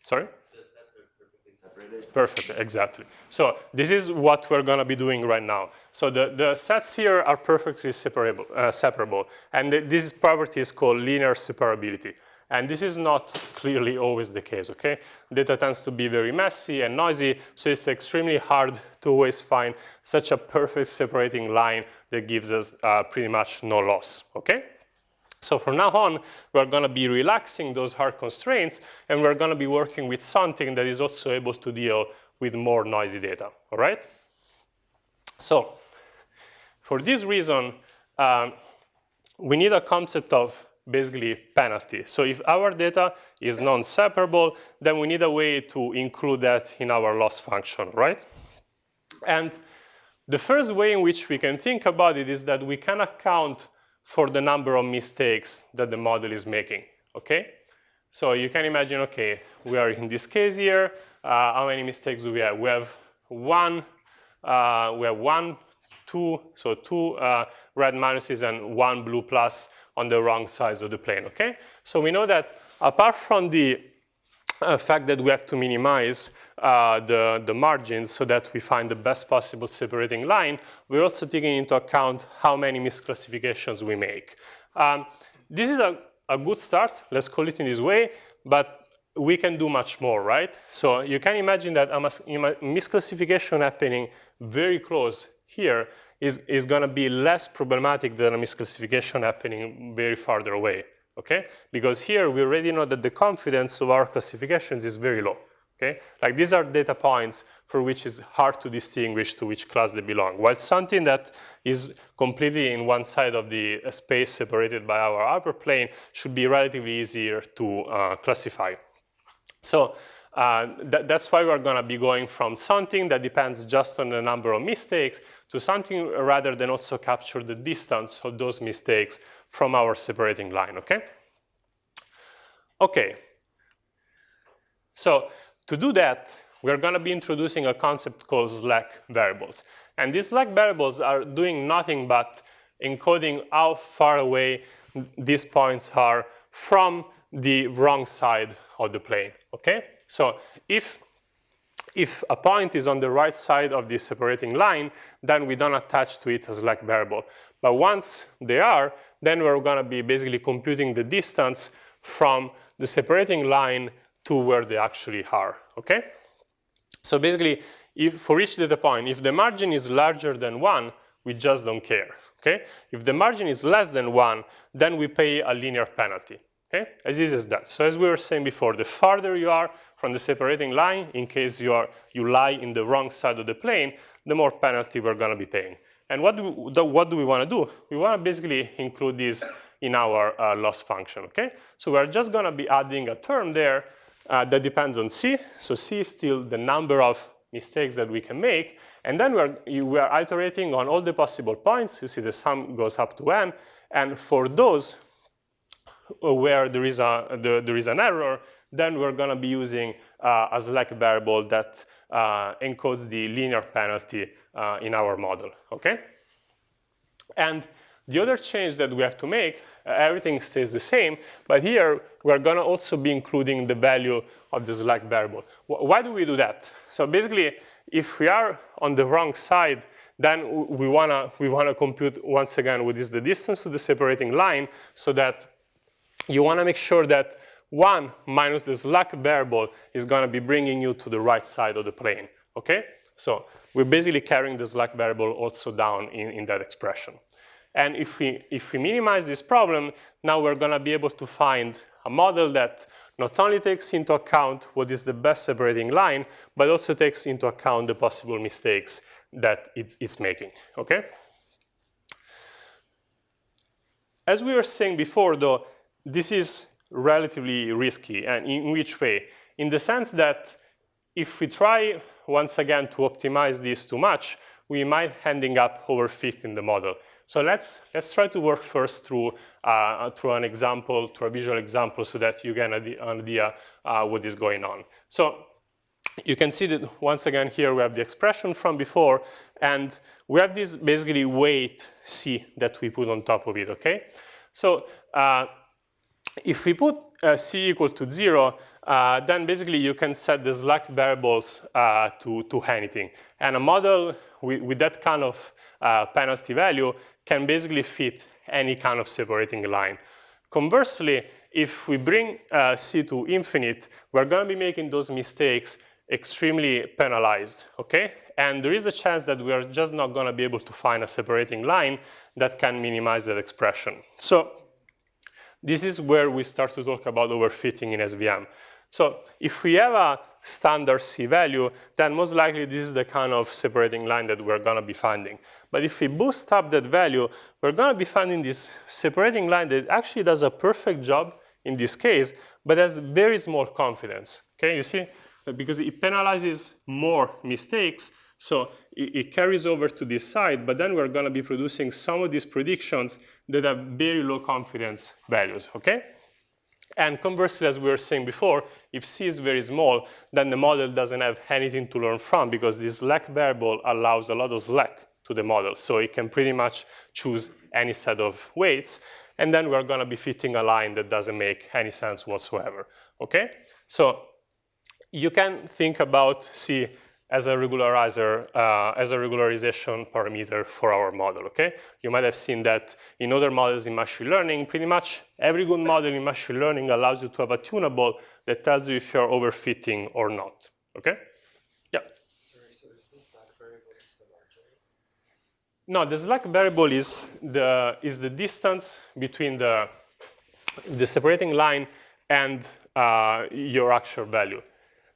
S1: Sorry? Perfect, exactly. So this is what we're going to be doing right now. So the, the sets here are perfectly separable, uh, separable. And this property is called linear separability. And this is not clearly always the case, okay? Data tends to be very messy and noisy, so it's extremely hard to always find such a perfect separating line that gives us uh, pretty much no loss, okay? So from now on, we're going to be relaxing those hard constraints, and we're going to be working with something that is also able to deal with more noisy data, all right? So for this reason, um, we need a concept of basically penalty. So if our data is non-separable, then we need a way to include that in our loss function, right? And the first way in which we can think about it is that we can account for the number of mistakes that the model is making, okay? So you can imagine, okay, we are in this case here, uh, how many mistakes do we have? We have one, uh, we have one, two, so two uh, red minuses and one blue plus on the wrong sides of the plane, okay? So we know that apart from the uh, fact that we have to minimize uh, the, the margins so that we find the best possible separating line, we're also taking into account how many misclassifications we make. Um, this is a, a good start, let's call it in this way, but we can do much more, right? So you can imagine that a misclassification happening very close here is, is going to be less problematic than a misclassification happening very farther away, okay? Because here we already know that the confidence of our classifications is very low, okay? Like these are data points for which it's hard to distinguish to which class they belong. While something that is completely in one side of the space separated by our hyperplane should be relatively easier to uh, classify. So uh, th that's why we're going to be going from something that depends just on the number of mistakes to something rather than also capture the distance of those mistakes from our separating line, okay? Okay. So to do that, we're going to be introducing a concept called slack variables. And these slack variables are doing nothing but encoding how far away these points are from the wrong side of the plane, okay? So if, if a point is on the right side of the separating line, then we don't attach to it a slack variable. But once they are, then we're gonna be basically computing the distance from the separating line to where they actually are, okay? So basically, if for each data point, if the margin is larger than one, we just don't care, okay? If the margin is less than one, then we pay a linear penalty. Okay, as easy as that. So as we were saying before, the farther you are from the separating line, in case you, are, you lie in the wrong side of the plane, the more penalty we're going to be paying. And what do we, what do we want to do? We want to basically include this in our uh, loss function, okay? So we're just going to be adding a term there uh, that depends on C. So C is still the number of mistakes that we can make. And then we're, we are iterating on all the possible points. You see the sum goes up to n. And for those, where there is, a, the, there is an error, then we're going to be using uh, a slack variable that uh, encodes the linear penalty uh, in our model, okay? And the other change that we have to make, uh, everything stays the same, but here we're going to also be including the value of the slack variable. W why do we do that? So basically, if we are on the wrong side, then we want to we wanna compute once again what is the distance to the separating line so that you want to make sure that 1 minus the slack variable is going to be bringing you to the right side of the plane, okay? So we're basically carrying the slack variable also down in, in that expression. And if we, if we minimize this problem, now we're going to be able to find a model that not only takes into account what is the best separating line, but also takes into account the possible mistakes that it's, it's making, okay? As we were saying before, though, this is relatively risky. And in which way? In the sense that if we try, once again, to optimize this too much, we might ending up overfitting the model. So let's, let's try to work first through, uh, through an example, through a visual example, so that you get an idea uh, what is going on. So you can see that once again here we have the expression from before, and we have this basically weight C that we put on top of it, okay? So uh, if we put uh, c equal to zero, uh, then basically you can set the slack variables uh, to, to anything. And a model with, with that kind of uh, penalty value can basically fit any kind of separating line. Conversely, if we bring uh, c to infinite, we're going to be making those mistakes extremely penalized, okay? And there is a chance that we are just not going to be able to find a separating line that can minimize that expression. So this is where we start to talk about overfitting in SVM. So if we have a standard C value, then most likely this is the kind of separating line that we're going to be finding. But if we boost up that value, we're going to be finding this separating line that actually does a perfect job in this case, but has very small confidence. Okay, you see? Because it penalizes more mistakes, so it, it carries over to this side, but then we're going to be producing some of these predictions that have very low confidence values, okay? And conversely, as we were saying before, if C is very small, then the model doesn't have anything to learn from because this slack variable allows a lot of slack to the model. So it can pretty much choose any set of weights. and then we're gonna be fitting a line that doesn't make any sense whatsoever, okay? So you can think about C as a regularizer, uh, as a regularization parameter for our model, okay? You might have seen that in other models in machine learning, pretty much every good model in machine learning allows you to have a tunable that tells you if you're overfitting or not, okay? Yeah.
S2: Sorry, so is the slack variable just the margin?
S1: No, the slack variable is the, is the distance between the, the separating line and uh, your actual value.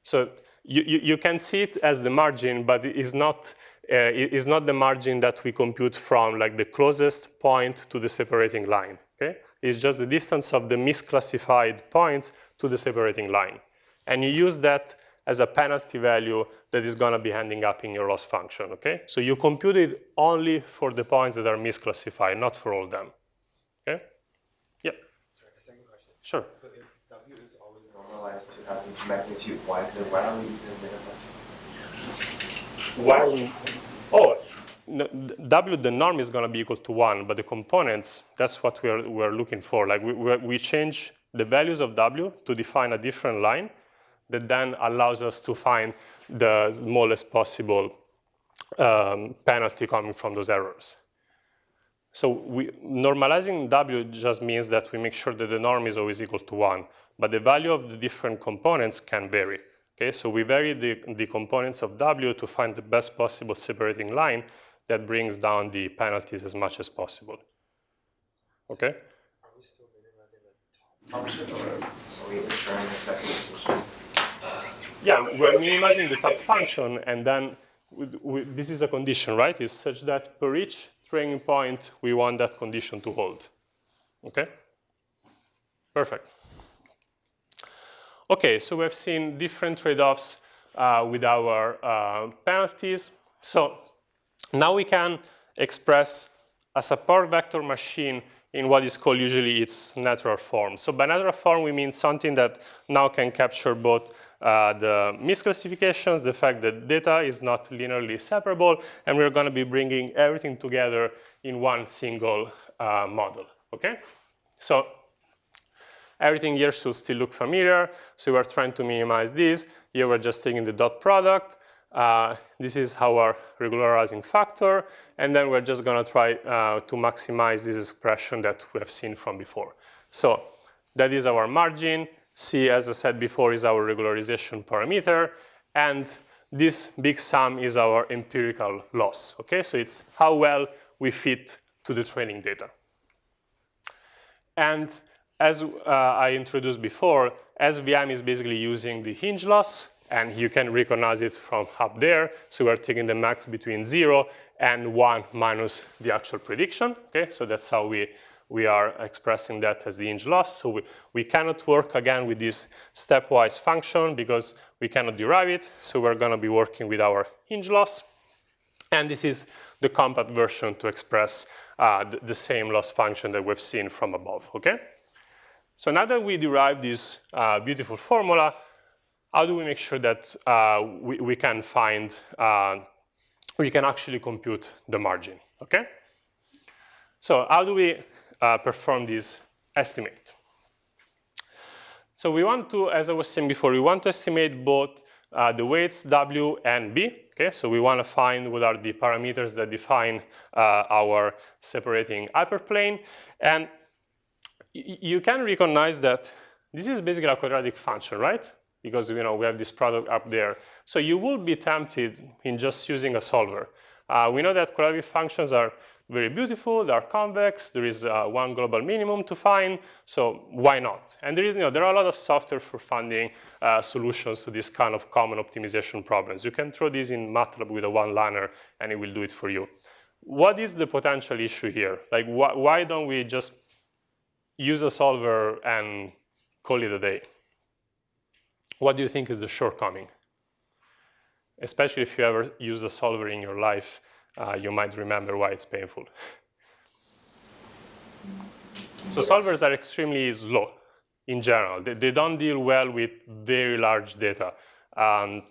S1: So you, you, you, can see it as the margin, but it is not, uh, it is not the margin that we compute from like the closest point to the separating line, okay? It's just the distance of the misclassified points to the separating line. And you use that as a penalty value that is gonna be ending up in your loss function, okay? So you compute it only for the points that are misclassified, not for all them, okay? Yeah?
S2: Sorry, a second question.
S1: Sure.
S2: So if W is always to have magnitude 1, then why are we even minimizing?
S1: Oh, no, W, the norm is gonna be equal to one, but the components, that's what we're, we're looking for. Like we, we change the values of W to define a different line that then allows us to find the smallest possible um, penalty coming from those errors. So we, normalizing W just means that we make sure that the norm is always equal to one, but the value of the different components can vary. Okay, so we vary the, the components of W to find the best possible separating line that brings down the penalties as much as possible. Okay?
S2: Are we still minimizing the top function or are we ensuring the second function?
S1: Yeah, we're minimizing the top function and then we, we, this is a condition, right? It's such that per each point, we want that condition to hold. Okay? Perfect. Okay, so we've seen different trade-offs uh, with our uh, penalties. So now we can express a support vector machine in what is called usually its natural form. So by natural form, we mean something that now can capture both uh, the misclassifications, the fact that data is not linearly separable, and we're going to be bringing everything together in one single uh, model, okay? So everything here should still look familiar, so we're trying to minimize this. Here we're just taking the dot product. Uh, this is our regularizing factor, and then we're just gonna try uh, to maximize this expression that we have seen from before. So that is our margin. C, as I said before, is our regularization parameter. And this big sum is our empirical loss, okay? So it's how well we fit to the training data. And as uh, I introduced before, SVM is basically using the hinge loss, and you can recognize it from up there. So we're taking the max between zero and one minus the actual prediction, okay? So that's how we we are expressing that as the hinge loss. So we, we cannot work again with this stepwise function because we cannot derive it. So we're gonna be working with our hinge loss. And this is the compact version to express uh, the, the, same loss function that we've seen from above, okay? So now that we derive this uh, beautiful formula, how do we make sure that uh, we, we can find, uh, we can actually compute the margin, okay? So how do we uh, perform this estimate. So we want to, as I was saying before, we want to estimate both uh, the weights W and B. Okay, so we want to find what are the parameters that define uh, our separating hyperplane. And you can recognize that this is basically a quadratic function, right? Because you know we have this product up there. So you will be tempted in just using a solver. Uh, we know that quadratic functions are very beautiful, they are convex, there is uh, one global minimum to find, so why not? And there is, you know, there are a lot of software for finding uh, solutions to this kind of common optimization problems. You can throw this in MATLAB with a one-liner and it will do it for you. What is the potential issue here? Like, wh why don't we just use a solver and call it a day? What do you think is the shortcoming? Especially if you ever use a solver in your life uh, you might remember why it's painful. So solvers are extremely slow in general. They, they don't deal well with very large data. Um,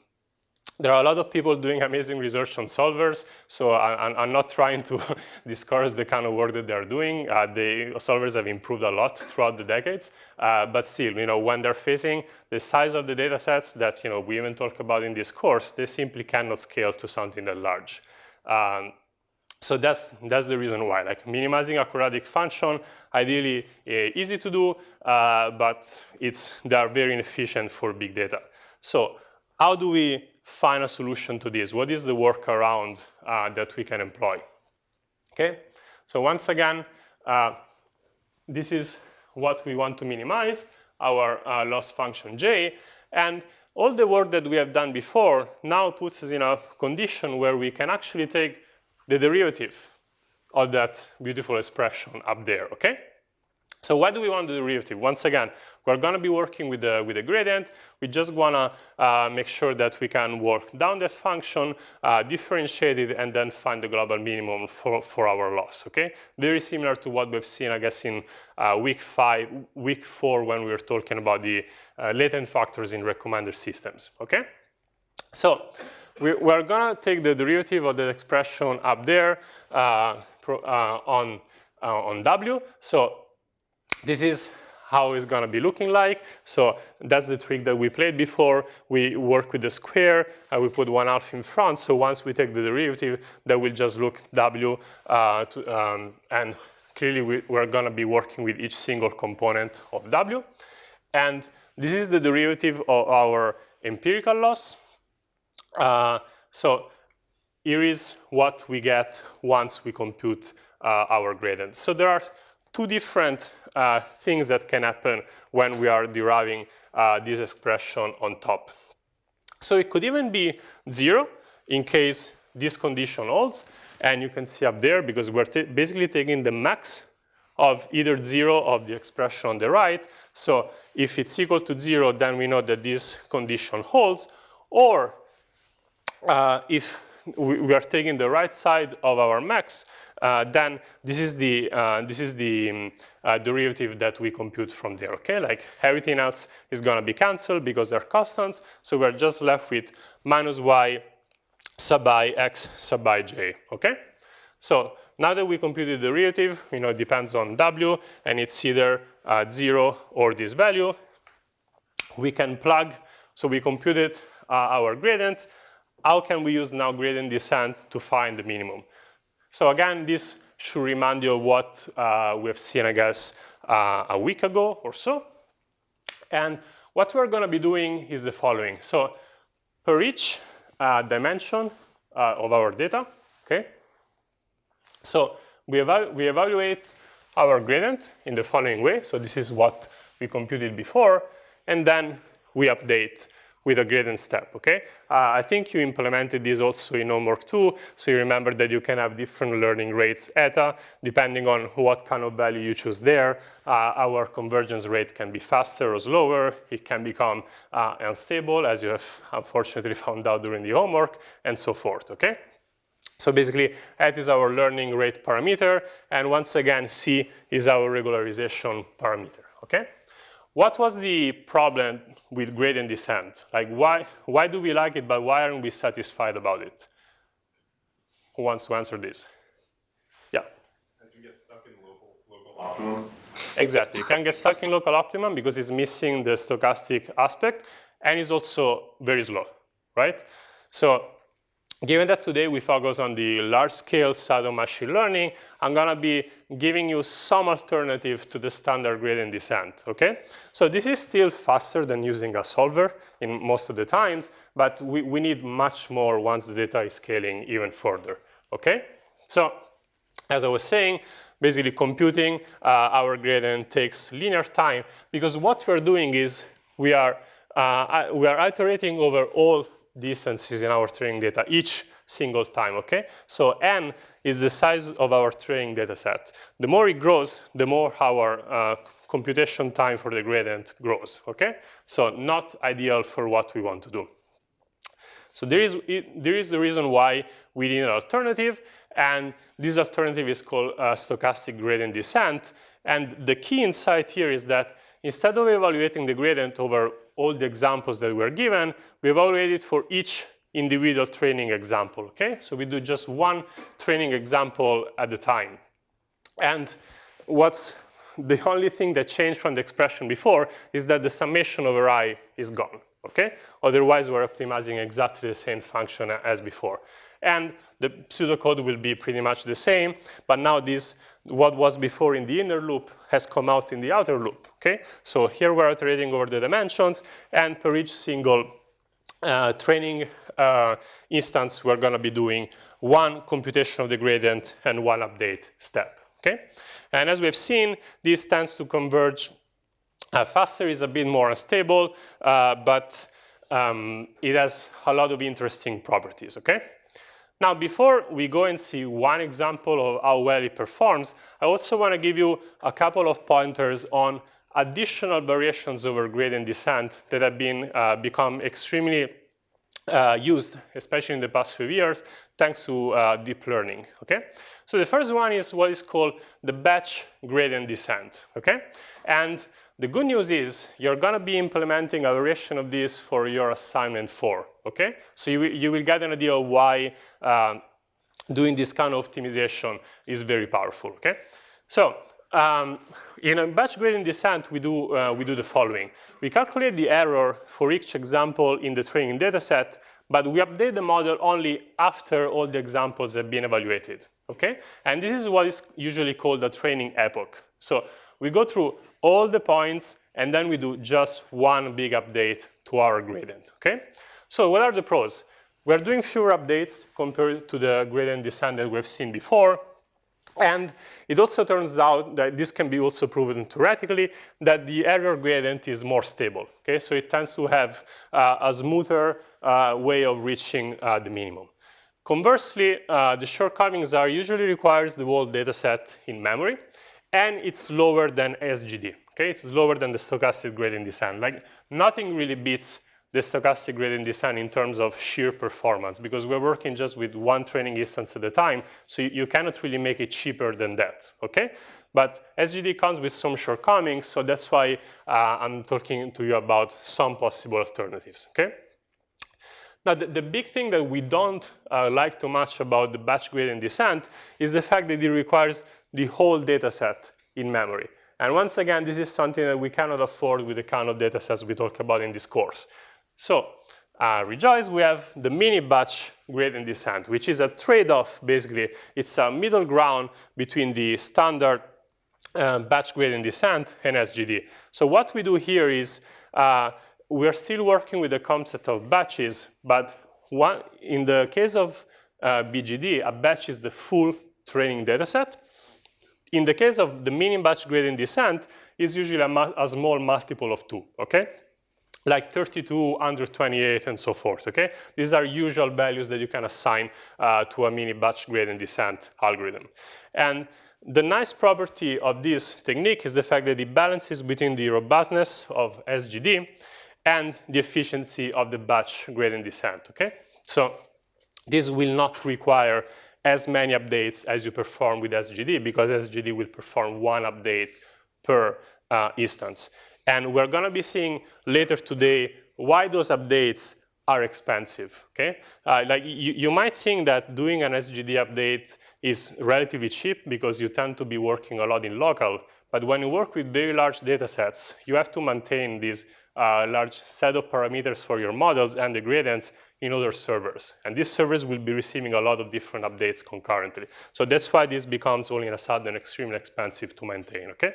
S1: there are a lot of people doing amazing research on solvers, so I, am not trying to discourage the kind of work that they're doing. Uh, the solvers have improved a lot throughout the decades, uh, but still, you know, when they're facing the size of the data sets that, you know, we even talk about in this course, they simply cannot scale to something that large. Um, so that's, that's the reason why, like minimizing a quadratic function, ideally uh, easy to do, uh, but it's, they are very inefficient for big data. So how do we find a solution to this? What is the workaround uh, that we can employ? Okay, so once again, uh, this is what we want to minimize, our uh, loss function j, and all the work that we have done before now puts us in a condition where we can actually take the derivative of that beautiful expression up there, okay? So why do we want the derivative? Once again, we're going to be working with the, with the gradient. We just want to uh, make sure that we can work down that function, uh, differentiate it, and then find the global minimum for, for our loss, okay? Very similar to what we've seen, I guess, in uh, week five, week four, when we were talking about the uh, latent factors in recommender systems, okay? So we, are going to take the derivative of the expression up there uh, uh, on, on W. So this is how it's going to be looking like. So that's the trick that we played before. We work with the square, and we put one half in front. So once we take the derivative, that will just look w, uh, to, um, and clearly we, we're going to be working with each single component of w. And this is the derivative of our empirical loss. Uh, so here is what we get once we compute uh, our gradient. So there are two different uh, things that can happen when we are deriving uh, this expression on top. So it could even be zero in case this condition holds. And you can see up there, because we're basically taking the max of either zero of the expression on the right. So if it's equal to zero, then we know that this condition holds. Or uh, if we are taking the right side of our max, then this is the, uh, this is the um, uh, derivative that we compute from there, okay? Like everything else is gonna be canceled because they're constants, so we're just left with minus y sub i x sub i j, okay? So now that we computed the derivative, you know, it depends on w, and it's either uh, zero or this value, we can plug, so we computed uh, our gradient, how can we use now gradient descent to find the minimum? So again, this should remind you of what uh, we have seen, I guess, uh, a week ago or so. And what we're going to be doing is the following. So per each uh, dimension uh, of our data, okay? So we, evalu we evaluate our gradient in the following way. So this is what we computed before. And then we update with a gradient step, okay? Uh, I think you implemented this also in homework two, so you remember that you can have different learning rates eta, depending on what kind of value you choose there. Uh, our convergence rate can be faster or slower, it can become uh, unstable, as you have unfortunately found out during the homework, and so forth, okay? So basically, eta is our learning rate parameter, and once again, C is our regularization parameter, okay? What was the problem with gradient descent? Like why, why do we like it, but why aren't we satisfied about it? Who wants to answer this? Yeah.
S3: You get stuck in local, local optimum.
S1: Exactly, you can get stuck in local optimum because it's missing the stochastic aspect and it's also very slow, right? So Given that today we focus on the large-scale side of machine learning, I'm gonna be giving you some alternative to the standard gradient descent, okay? So this is still faster than using a solver in most of the times, but we, we need much more once the data is scaling even further, okay? So as I was saying, basically computing uh, our gradient takes linear time because what we're doing is we are, uh, we are iterating over all distances in our training data each single time, okay? So n is the size of our training data set. The more it grows, the more our uh, computation time for the gradient grows, okay? So not ideal for what we want to do. So there is, it, there is the reason why we need an alternative, and this alternative is called uh, stochastic gradient descent. And the key insight here is that Instead of evaluating the gradient over all the examples that were given, we evaluated for each individual training example, okay? So we do just one training example at a time. And what's the only thing that changed from the expression before is that the summation over i is gone, okay? Otherwise, we're optimizing exactly the same function as before. And the pseudocode will be pretty much the same, but now this, what was before in the inner loop has come out in the outer loop, okay? So here we're iterating over the dimensions, and per each single uh, training uh, instance, we're gonna be doing one computation of the gradient and one update step, okay? And as we've seen, this tends to converge uh, faster, is a bit more unstable, uh, but um, it has a lot of interesting properties, okay? Now, before we go and see one example of how well it performs, I also want to give you a couple of pointers on additional variations over gradient descent that have been uh, become extremely uh, used, especially in the past few years, thanks to uh, deep learning, okay? So the first one is what is called the batch gradient descent, okay? And the good news is you're gonna be implementing a variation of this for your assignment four, okay? So you, you will get an idea of why uh, doing this kind of optimization is very powerful, okay? So um, in a batch gradient descent, we do, uh, we do the following. We calculate the error for each example in the training dataset, but we update the model only after all the examples have been evaluated, okay? And this is what is usually called a training epoch. So we go through all the points, and then we do just one big update to our gradient, okay? So what are the pros? We're doing fewer updates compared to the gradient descent that we've seen before, and it also turns out that this can be also proven theoretically that the error gradient is more stable. Okay, so it tends to have uh, a smoother uh, way of reaching uh, the minimum. Conversely, uh, the shortcomings are usually requires the whole data set in memory, and it's lower than SGD. Okay, it's lower than the stochastic gradient descent. Like nothing really beats the stochastic gradient descent in terms of sheer performance because we're working just with one training instance at a time, so you, you cannot really make it cheaper than that, okay? But SGD comes with some shortcomings, so that's why uh, I'm talking to you about some possible alternatives, okay? Now, the, the big thing that we don't uh, like too much about the batch gradient descent is the fact that it requires the whole data set in memory. And once again, this is something that we cannot afford with the kind of data sets we talk about in this course. So uh, rejoice, we have the mini batch gradient descent, which is a trade-off, basically. It's a middle ground between the standard uh, batch gradient descent and SGD. So what we do here is uh, we're still working with the concept of batches, but one, in the case of uh, BGD, a batch is the full training data set. In the case of the mini batch gradient descent, is usually a, a small multiple of two, okay? like 32, 128, and so forth, okay? These are usual values that you can assign uh, to a mini batch gradient descent algorithm. And the nice property of this technique is the fact that it balances between the robustness of SGD and the efficiency of the batch gradient descent, okay? So this will not require as many updates as you perform with SGD because SGD will perform one update per uh, instance. And we're going to be seeing later today why those updates are expensive, okay? Uh, like you, you might think that doing an SGD update is relatively cheap because you tend to be working a lot in local, but when you work with very large data sets, you have to maintain these uh, large set of parameters for your models and the gradients in other servers. And these servers will be receiving a lot of different updates concurrently. So that's why this becomes all in a sudden extremely expensive to maintain, okay?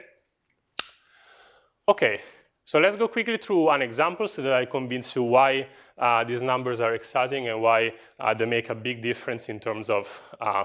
S1: Okay, so let's go quickly through an example so that I convince you why uh, these numbers are exciting and why uh, they make a big difference in terms of uh,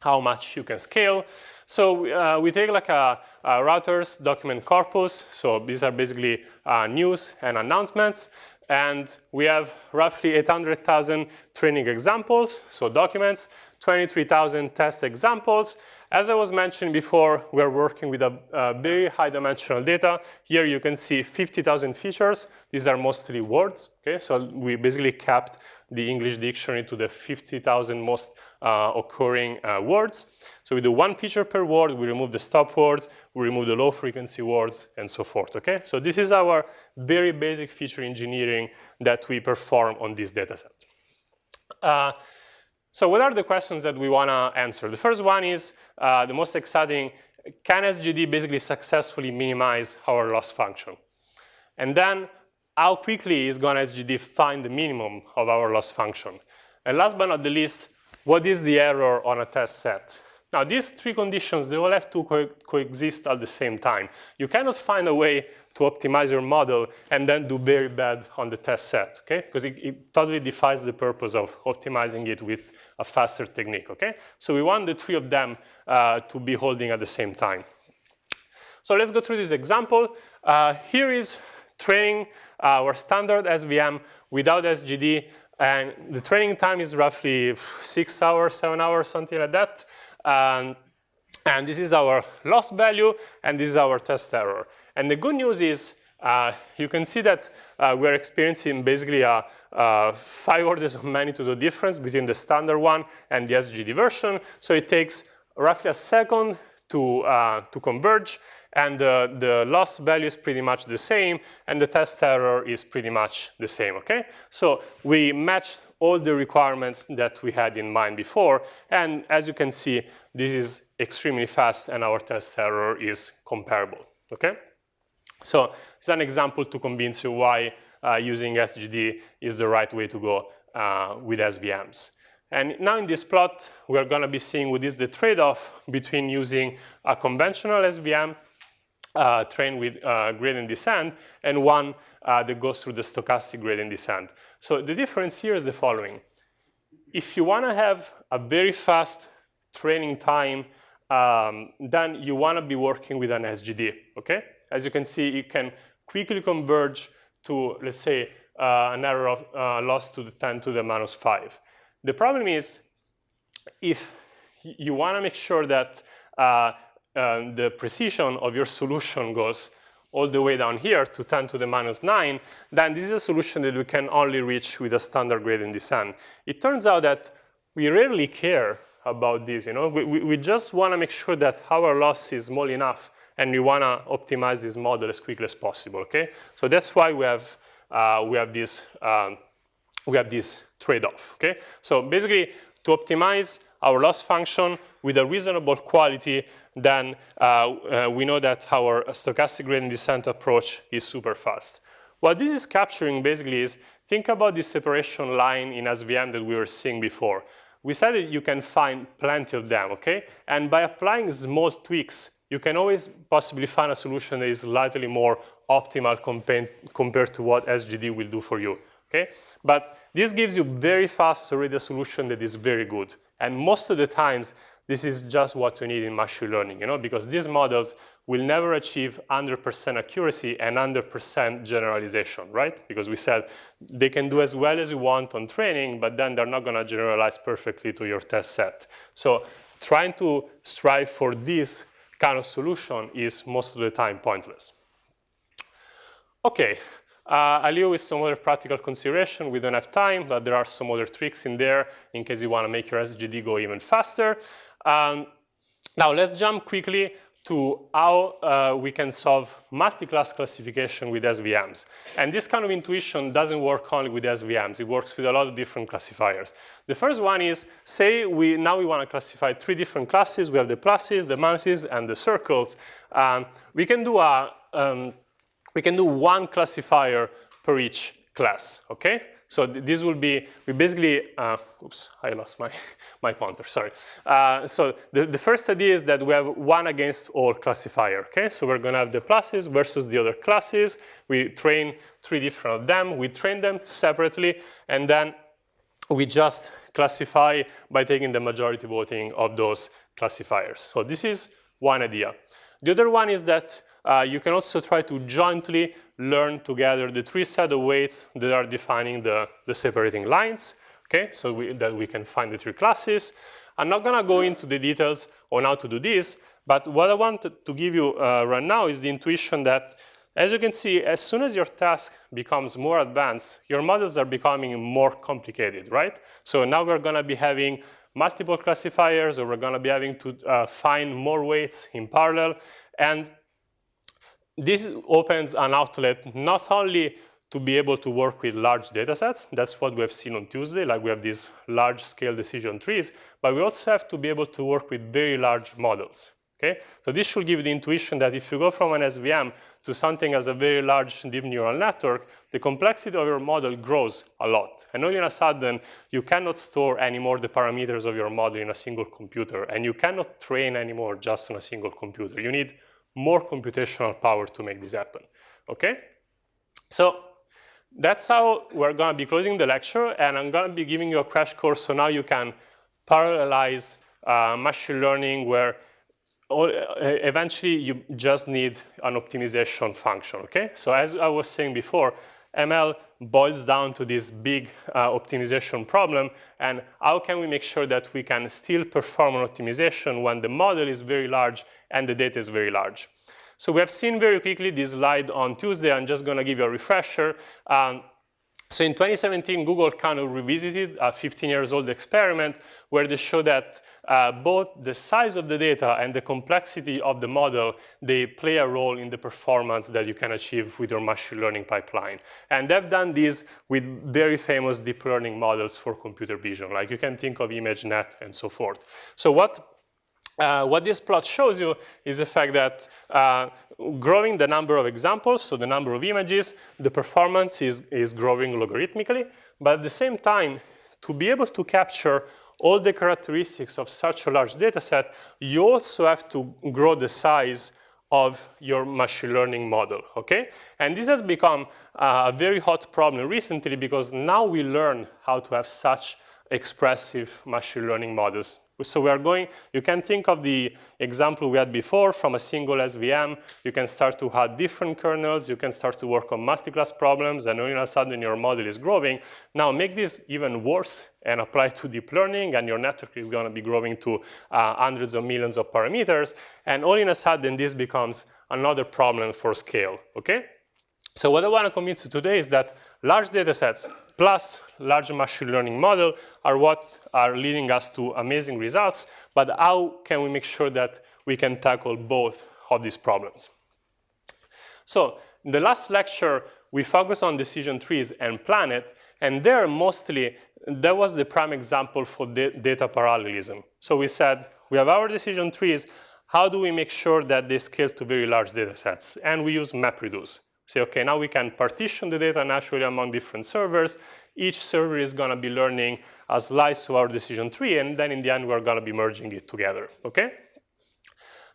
S1: how much you can scale. So uh, we take like a, a, Reuters document corpus. So these are basically uh, news and announcements. And we have roughly 800,000 training examples, so documents, 23,000 test examples, as I was mentioning before, we're working with a, a very high dimensional data. Here you can see 50,000 features. These are mostly words, okay? So we basically capped the English dictionary to the 50,000 most uh, occurring uh, words. So we do one feature per word, we remove the stop words, we remove the low frequency words, and so forth, okay? So this is our very basic feature engineering that we perform on this data set. Uh, so what are the questions that we want to answer? The first one is uh, the most exciting, can SGD basically successfully minimize our loss function? And then how quickly is going to SGD find the minimum of our loss function? And last but not the least, what is the error on a test set? Now, these three conditions, they all have to co coexist at the same time. You cannot find a way to optimize your model and then do very bad on the test set, okay? Because it, it, totally defies the purpose of optimizing it with a faster technique, okay? So we want the three of them uh, to be holding at the same time. So let's go through this example. Uh, here is training our standard SVM without SGD, and the training time is roughly six hours, seven hours, something like that. Um, and this is our loss value, and this is our test error. And the good news is uh, you can see that uh, we're experiencing basically a, a, five orders of magnitude difference between the standard one and the SGD version. So it takes roughly a second to, uh, to converge, and the, the loss value is pretty much the same, and the test error is pretty much the same, okay? So we matched all the requirements that we had in mind before. And as you can see, this is extremely fast and our test error is comparable, okay? So it's an example to convince you why uh, using SGD is the right way to go uh, with SVMs. And now in this plot, we're gonna be seeing what is the trade-off between using a conventional SVM uh, trained with uh, gradient descent and one uh, that goes through the stochastic gradient descent. So the difference here is the following. If you want to have a very fast training time, um, then you want to be working with an SGD, okay? As you can see, you can quickly converge to, let's say, uh, an error of uh, loss to the 10 to the minus 5. The problem is, if you want to make sure that uh, uh, the precision of your solution goes all the way down here to 10 to the minus 9, then this is a solution that we can only reach with a standard gradient descent. It turns out that we rarely care about this. You know? we, we, we just want to make sure that our loss is small enough and we want to optimize this model as quickly as possible, okay? So that's why we have, uh, we have this, um, we have this trade-off, okay? So basically, to optimize our loss function with a reasonable quality, then uh, uh, we know that our stochastic gradient descent approach is super fast. What this is capturing basically is, think about this separation line in SVM that we were seeing before. We said that you can find plenty of them, okay? And by applying small tweaks, you can always possibly find a solution that is slightly more optimal compared to what SGD will do for you, okay? But this gives you very fast already a solution that is very good. And most of the times, this is just what we need in machine learning, you know, because these models will never achieve 100% accuracy and 100% generalization, right? Because we said they can do as well as you want on training, but then they're not gonna generalize perfectly to your test set. So trying to strive for this kind of solution is most of the time pointless. Okay, uh, I'll leave with some other practical consideration. We don't have time, but there are some other tricks in there in case you want to make your SGD go even faster. Um, now let's jump quickly to how uh, we can solve multi-class classification with SVMs. And this kind of intuition doesn't work only with SVMs. It works with a lot of different classifiers. The first one is, say we now we want to classify three different classes. We have the pluses, the minuses, and the circles. Um, we can do a um, we can do one classifier per each class, okay? So th this will be, we basically, uh, oops, I lost my, my pointer, sorry. Uh, so the, the first idea is that we have one against all classifier, okay? So we're gonna have the pluses versus the other classes. We train three different of them. We train them separately, and then we just classify by taking the majority voting of those classifiers. So this is one idea. The other one is that uh, you can also try to jointly learn together the three set of weights that are defining the, the separating lines, okay, so we, that we can find the three classes. I'm not gonna go into the details on how to do this, but what I want to give you uh, right now is the intuition that, as you can see, as soon as your task becomes more advanced, your models are becoming more complicated, right? So now we're gonna be having multiple classifiers, or we're gonna be having to uh, find more weights in parallel, and this opens an outlet not only to be able to work with large data sets. That's what we have seen on Tuesday, like we have these large scale decision trees, but we also have to be able to work with very large models. Okay? So this should give the intuition that if you go from an SVM to something as a very large deep neural network, the complexity of your model grows a lot. And all in a sudden, you cannot store anymore the parameters of your model in a single computer, and you cannot train anymore just on a single computer. You need more computational power to make this happen. Okay? So that's how we're going to be closing the lecture, and I'm going to be giving you a crash course so now you can parallelize uh, machine learning where all, uh, eventually you just need an optimization function, okay? So as I was saying before, ML boils down to this big uh, optimization problem and how can we make sure that we can still perform an optimization when the model is very large and the data is very large. So we have seen very quickly this slide on Tuesday. I'm just going to give you a refresher. Um, so in 2017, Google kind of revisited a 15 years old experiment where they show that uh, both the size of the data and the complexity of the model, they play a role in the performance that you can achieve with your machine learning pipeline. And they've done this with very famous deep learning models for computer vision, like you can think of ImageNet and so forth. So what uh, what this plot shows you is the fact that uh, growing the number of examples, so the number of images, the performance is, is growing logarithmically. But at the same time, to be able to capture all the characteristics of such a large data set, you also have to grow the size of your machine learning model, okay? And this has become uh, a very hot problem recently because now we learn how to have such expressive machine learning models. So we are going, you can think of the example we had before from a single SVM. You can start to have different kernels. You can start to work on multi-class problems. And all of a sudden, your model is growing. Now, make this even worse and apply to deep learning. And your network is going to be growing to uh, hundreds of millions of parameters. And all in a sudden, this becomes another problem for scale, OK? So what I want to convince you today is that large data sets plus large machine learning model are what are leading us to amazing results, but how can we make sure that we can tackle both of these problems? So in the last lecture, we focused on decision trees and Planet, and there mostly, that was the prime example for data parallelism. So we said, we have our decision trees, how do we make sure that they scale to very large data sets? And we use MapReduce say, okay, now we can partition the data naturally among different servers. Each server is going to be learning a slice of our decision tree, and then in the end, we're going to be merging it together, okay?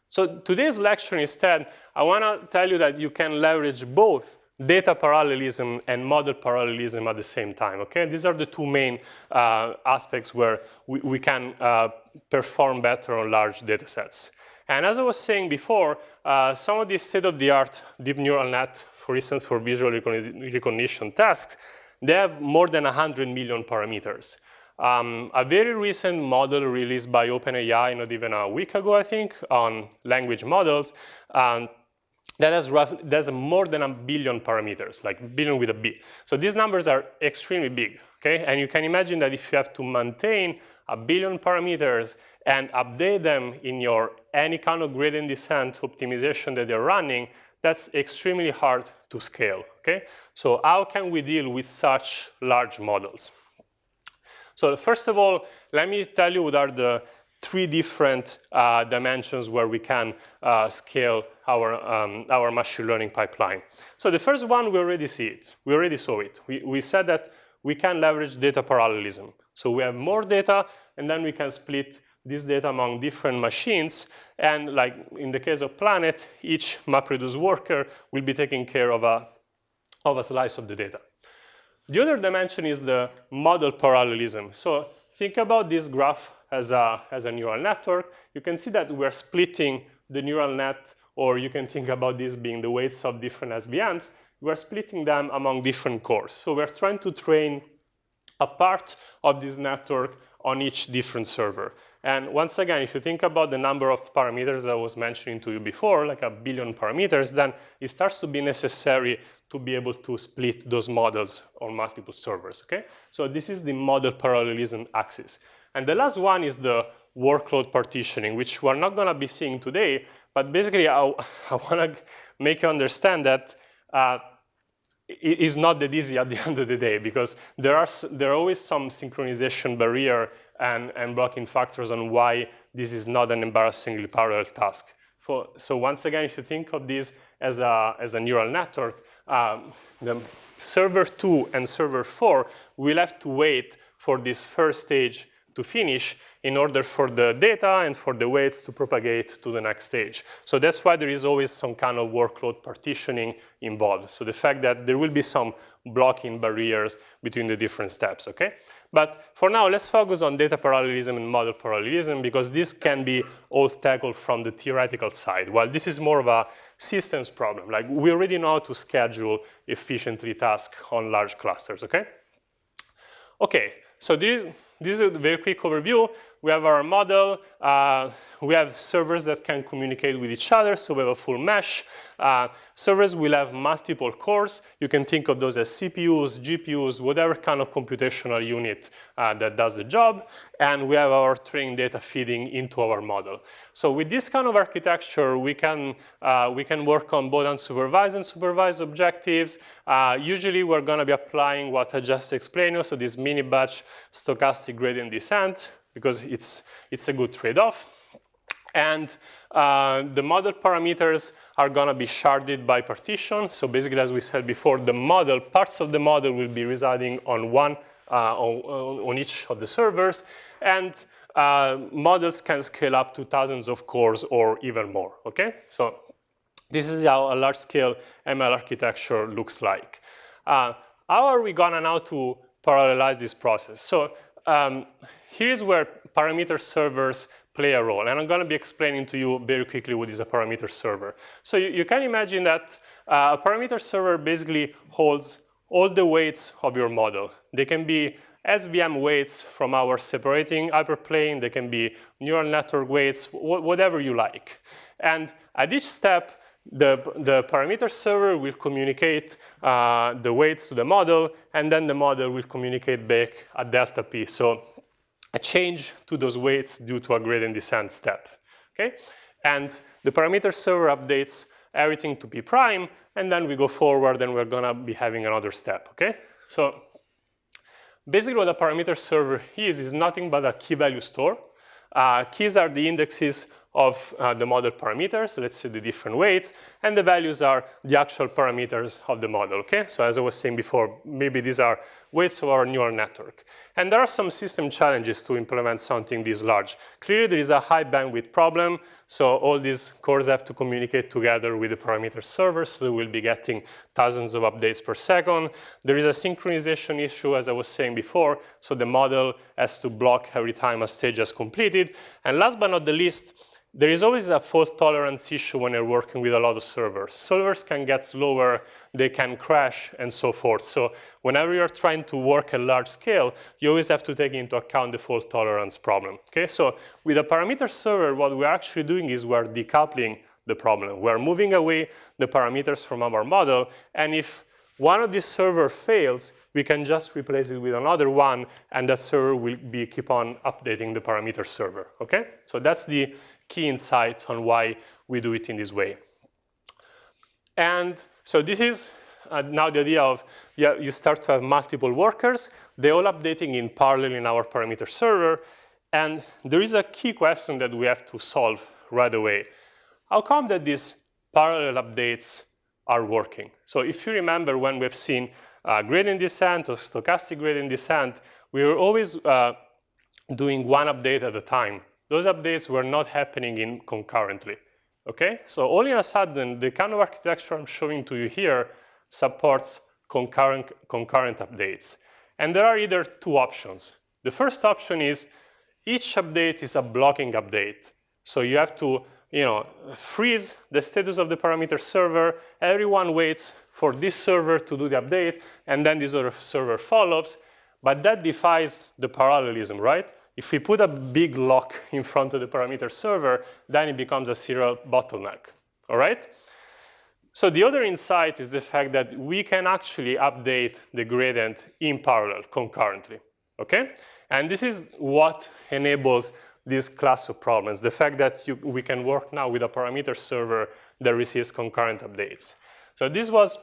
S1: So today's lecture instead, I want to tell you that you can leverage both data parallelism and model parallelism at the same time, okay? These are the two main uh, aspects where we, we can uh, perform better on large data sets. And as I was saying before, uh, some of these state-of-the-art deep neural net for instance, for visual recognition tasks, they have more than 100 million parameters. Um, a very recent model released by OpenAI, not even a week ago, I think, on language models, um, that has more than a billion parameters, like billion with a B. So these numbers are extremely big, okay? And you can imagine that if you have to maintain a billion parameters and update them in your any kind of gradient descent optimization that you're running, that's extremely hard to scale, okay? So how can we deal with such large models? So first of all, let me tell you what are the three different uh, dimensions where we can uh, scale our, um, our machine learning pipeline. So the first one, we already see it. We already saw it. We, we said that we can leverage data parallelism. So we have more data, and then we can split this data among different machines. And like in the case of Planet, each MapReduce worker will be taking care of a, of a slice of the data. The other dimension is the model parallelism. So think about this graph as a, as a neural network. You can see that we're splitting the neural net, or you can think about this being the weights of different SVMs. We're splitting them among different cores. So we're trying to train a part of this network on each different server. And once again, if you think about the number of parameters that I was mentioning to you before, like a billion parameters, then it starts to be necessary to be able to split those models on multiple servers, okay? So this is the model parallelism axis. And the last one is the workload partitioning, which we're not gonna be seeing today, but basically I, I wanna make you understand that uh, is not that easy at the end of the day because there are, there are always some synchronization barrier and, and blocking factors on why this is not an embarrassingly parallel task. For, so once again, if you think of this as a, as a neural network, um, the server 2 and server 4 will have to wait for this first stage to finish in order for the data and for the weights to propagate to the next stage. So that's why there is always some kind of workload partitioning involved. So the fact that there will be some blocking barriers between the different steps, okay? But for now, let's focus on data parallelism and model parallelism because this can be all tackled from the theoretical side, while this is more of a systems problem. Like we already know how to schedule efficiently tasks on large clusters, okay? Okay, so this, this is a very quick overview. We have our model. Uh, we have servers that can communicate with each other, so we have a full mesh. Uh, servers will have multiple cores. You can think of those as CPUs, GPUs, whatever kind of computational unit uh, that does the job. And we have our training data feeding into our model. So with this kind of architecture, we can, uh, we can work on both unsupervised and supervised objectives. Uh, usually, we're going to be applying what I just explained you, so this mini batch stochastic gradient descent because it's, it's a good trade-off. And uh, the model parameters are going to be sharded by partition. So basically, as we said before, the model, parts of the model will be residing on one, uh, on, on, each of the servers. And uh, models can scale up to thousands of cores or even more, okay? So this is how a large-scale ML architecture looks like. Uh, how are we gonna now to parallelize this process? So um, here's where parameter servers play a role. And I'm going to be explaining to you very quickly what is a parameter server. So you, you can imagine that uh, a parameter server basically holds all the weights of your model. They can be SVM weights from our separating hyperplane. They can be neural network weights, wh whatever you like. And at each step, the, the parameter server will communicate uh, the weights to the model, and then the model will communicate back a delta p. So a change to those weights due to a gradient descent step, okay? And the parameter server updates everything to p prime, and then we go forward and we're gonna be having another step, okay? So basically what a parameter server is, is nothing but a key value store. Uh, keys are the indexes of uh, the model parameters, let's say the different weights, and the values are the actual parameters of the model, okay? So as I was saying before, maybe these are weights of our neural network. And there are some system challenges to implement something this large. Clearly, there is a high bandwidth problem, so all these cores have to communicate together with the parameter server, so we'll be getting thousands of updates per second. There is a synchronization issue, as I was saying before, so the model has to block every time a stage is completed. And last but not the least, there is always a fault tolerance issue when you're working with a lot of servers. Servers can get slower, they can crash, and so forth. So whenever you're trying to work at large scale, you always have to take into account the fault tolerance problem. Okay, so with a parameter server, what we're actually doing is we're decoupling the problem. We're moving away the parameters from our model, and if one of these server fails, we can just replace it with another one, and that server will be keep on updating the parameter server, okay? So that's the key insight on why we do it in this way. And so this is uh, now the idea of yeah, you start to have multiple workers. They're all updating in parallel in our parameter server. And there is a key question that we have to solve right away. How come that these parallel updates are working? So if you remember when we've seen uh, gradient descent or stochastic gradient descent, we were always uh, doing one update at a time those updates were not happening in concurrently. Okay, so all in a sudden, the kind of architecture I'm showing to you here supports concurrent, concurrent updates. And there are either two options. The first option is each update is a blocking update. So you have to you know, freeze the status of the parameter server. Everyone waits for this server to do the update, and then this other server follows. But that defies the parallelism, right? If we put a big lock in front of the parameter server, then it becomes a serial bottleneck, all right? So the other insight is the fact that we can actually update the gradient in parallel, concurrently, okay? And this is what enables this class of problems, the fact that you, we can work now with a parameter server that receives concurrent updates. So this was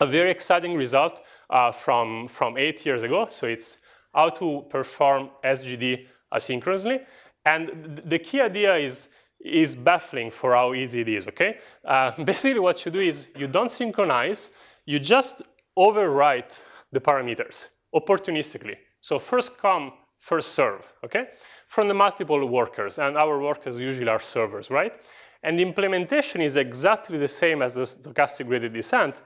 S1: a very exciting result uh, from, from eight years ago. So it's how to perform SGD asynchronously. And the key idea is, is baffling for how easy it is, okay? Uh, basically what you do is you don't synchronize, you just overwrite the parameters opportunistically. So first come, first serve, okay? From the multiple workers, and our workers usually are servers, right? And the implementation is exactly the same as the stochastic gradient descent,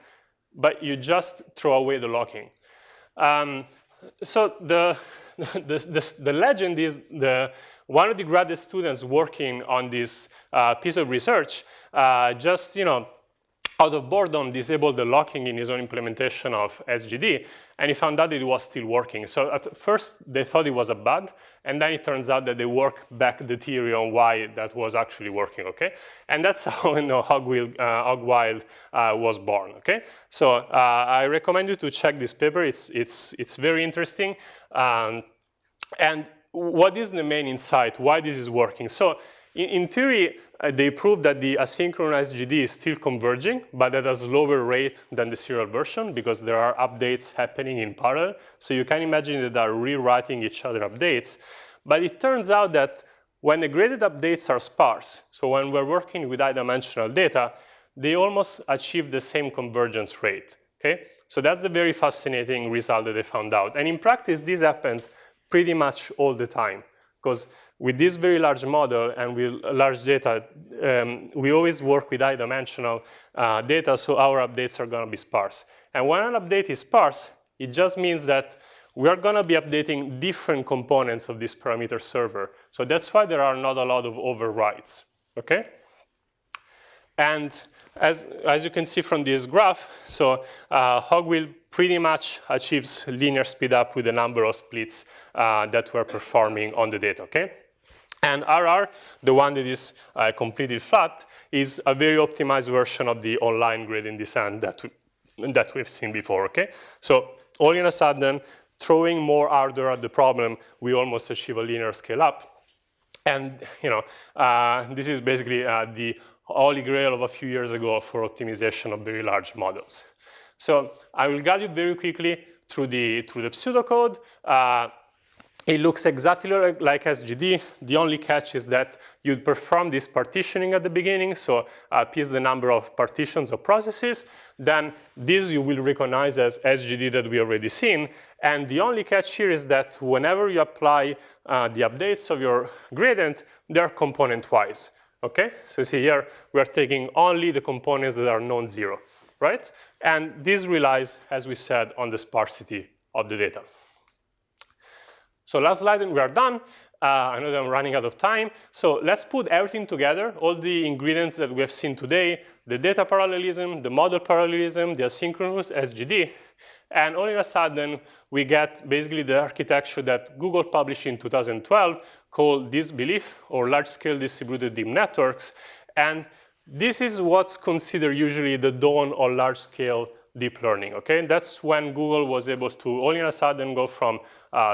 S1: but you just throw away the locking. Um, so the, the, the, the, legend is the, one of the graduate students working on this uh, piece of research uh, just, you know, out of boredom, disabled the locking in his own implementation of SGD, and he found out it was still working. So at first, they thought it was a bug, and then it turns out that they worked back the theory on why that was actually working, okay? And that's how you know, Hogwild, uh, Hogwild uh, was born, okay? So uh, I recommend you to check this paper. It's, it's, it's very interesting. Um, and what is the main insight, why this is working? So in, in theory, uh, they proved that the asynchronous GD is still converging, but at a slower rate than the serial version because there are updates happening in parallel. So you can imagine that they are rewriting each other updates. But it turns out that when the graded updates are sparse, so when we're working with high-dimensional data, they almost achieve the same convergence rate, okay? So that's the very fascinating result that they found out. And in practice, this happens pretty much all the time because with this very large model and with large data, um, we always work with high-dimensional uh, data, so our updates are going to be sparse. And when an update is sparse, it just means that we are going to be updating different components of this parameter server. So that's why there are not a lot of overwrites, okay? And as, as you can see from this graph, so uh, Hogwild pretty much achieves linear speedup with the number of splits uh, that we're performing on the data, okay? And RR, the one that is uh, completely flat, is a very optimized version of the online gradient descent that, we, that we've seen before, okay? So all in a sudden, throwing more ardor at the problem, we almost achieve a linear scale up. And you know, uh, this is basically uh, the holy grail of a few years ago for optimization of very large models. So I will guide you very quickly through the, through the pseudocode. Uh, it looks exactly like SGD. The only catch is that you'd perform this partitioning at the beginning, so uh, P is the number of partitions or processes. Then this you will recognize as SGD that we already seen. And the only catch here is that whenever you apply uh, the updates of your gradient, they're component-wise. Okay, so see here, we are taking only the components that are non-zero, right? And this relies, as we said, on the sparsity of the data. So last slide and we are done. Uh, I know that I'm running out of time. So let's put everything together, all the ingredients that we have seen today, the data parallelism, the model parallelism, the asynchronous SGD, and all of a sudden, we get basically the architecture that Google published in 2012 called DistBelief or large-scale distributed deep networks. And this is what's considered usually the dawn of large-scale deep learning, okay? That's when Google was able to all in a sudden go from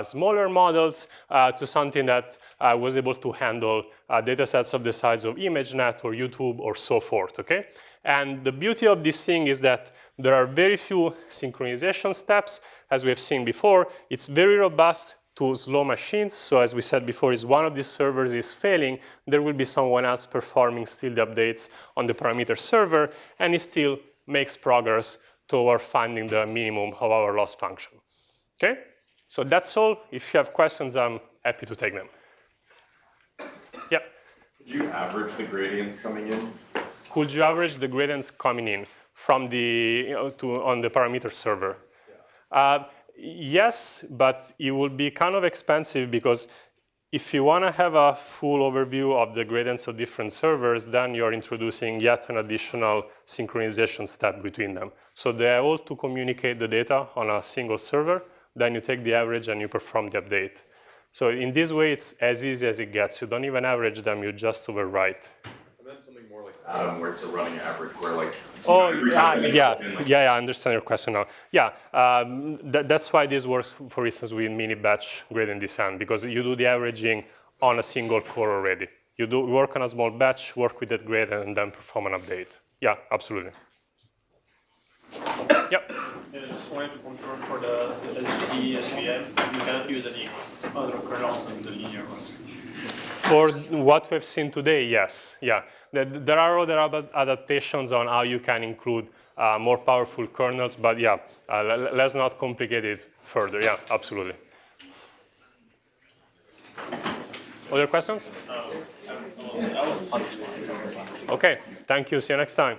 S1: smaller models uh, to something that uh, was able to handle uh, data sets of the size of ImageNet or YouTube or so forth, okay? And the beauty of this thing is that there are very few synchronization steps, as we have seen before. It's very robust to slow machines. So as we said before, if one of these servers is failing, there will be someone else performing still the updates on the parameter server, and it still makes progress toward finding the minimum of our loss function. Okay? So that's all. If you have questions, I'm happy to take them. Yeah?
S3: Could you average the gradients coming in?
S1: Could you average the gradients coming in from the, you know, to, on the parameter server? Yeah. Uh, yes, but it will be kind of expensive because if you want to have a full overview of the gradients of different servers, then you're introducing yet an additional synchronization step between them. So they're all to communicate the data on a single server, then you take the average and you perform the update. So in this way, it's as easy as it gets. You don't even average them, you just overwrite.
S3: And then something more like Adam, where it's a running average, where like
S1: Oh, yeah, yeah, yeah, I understand your question now. Yeah, um, th that's why this works, for instance, with mini batch gradient descent, because you do the averaging on a single core already. You do work on a small batch, work with that gradient, and then perform an update. Yeah, absolutely. Yep.
S4: Yeah, just wanted to confirm for the the LGD SVM, you cannot use any other kernels than the linear ones.
S1: For what we've seen today, yes, yeah. There, there are other adaptations on how you can include uh, more powerful kernels, but yeah, uh, let's not complicate it further. Yeah, absolutely. Other questions? Okay, thank you. See you next time.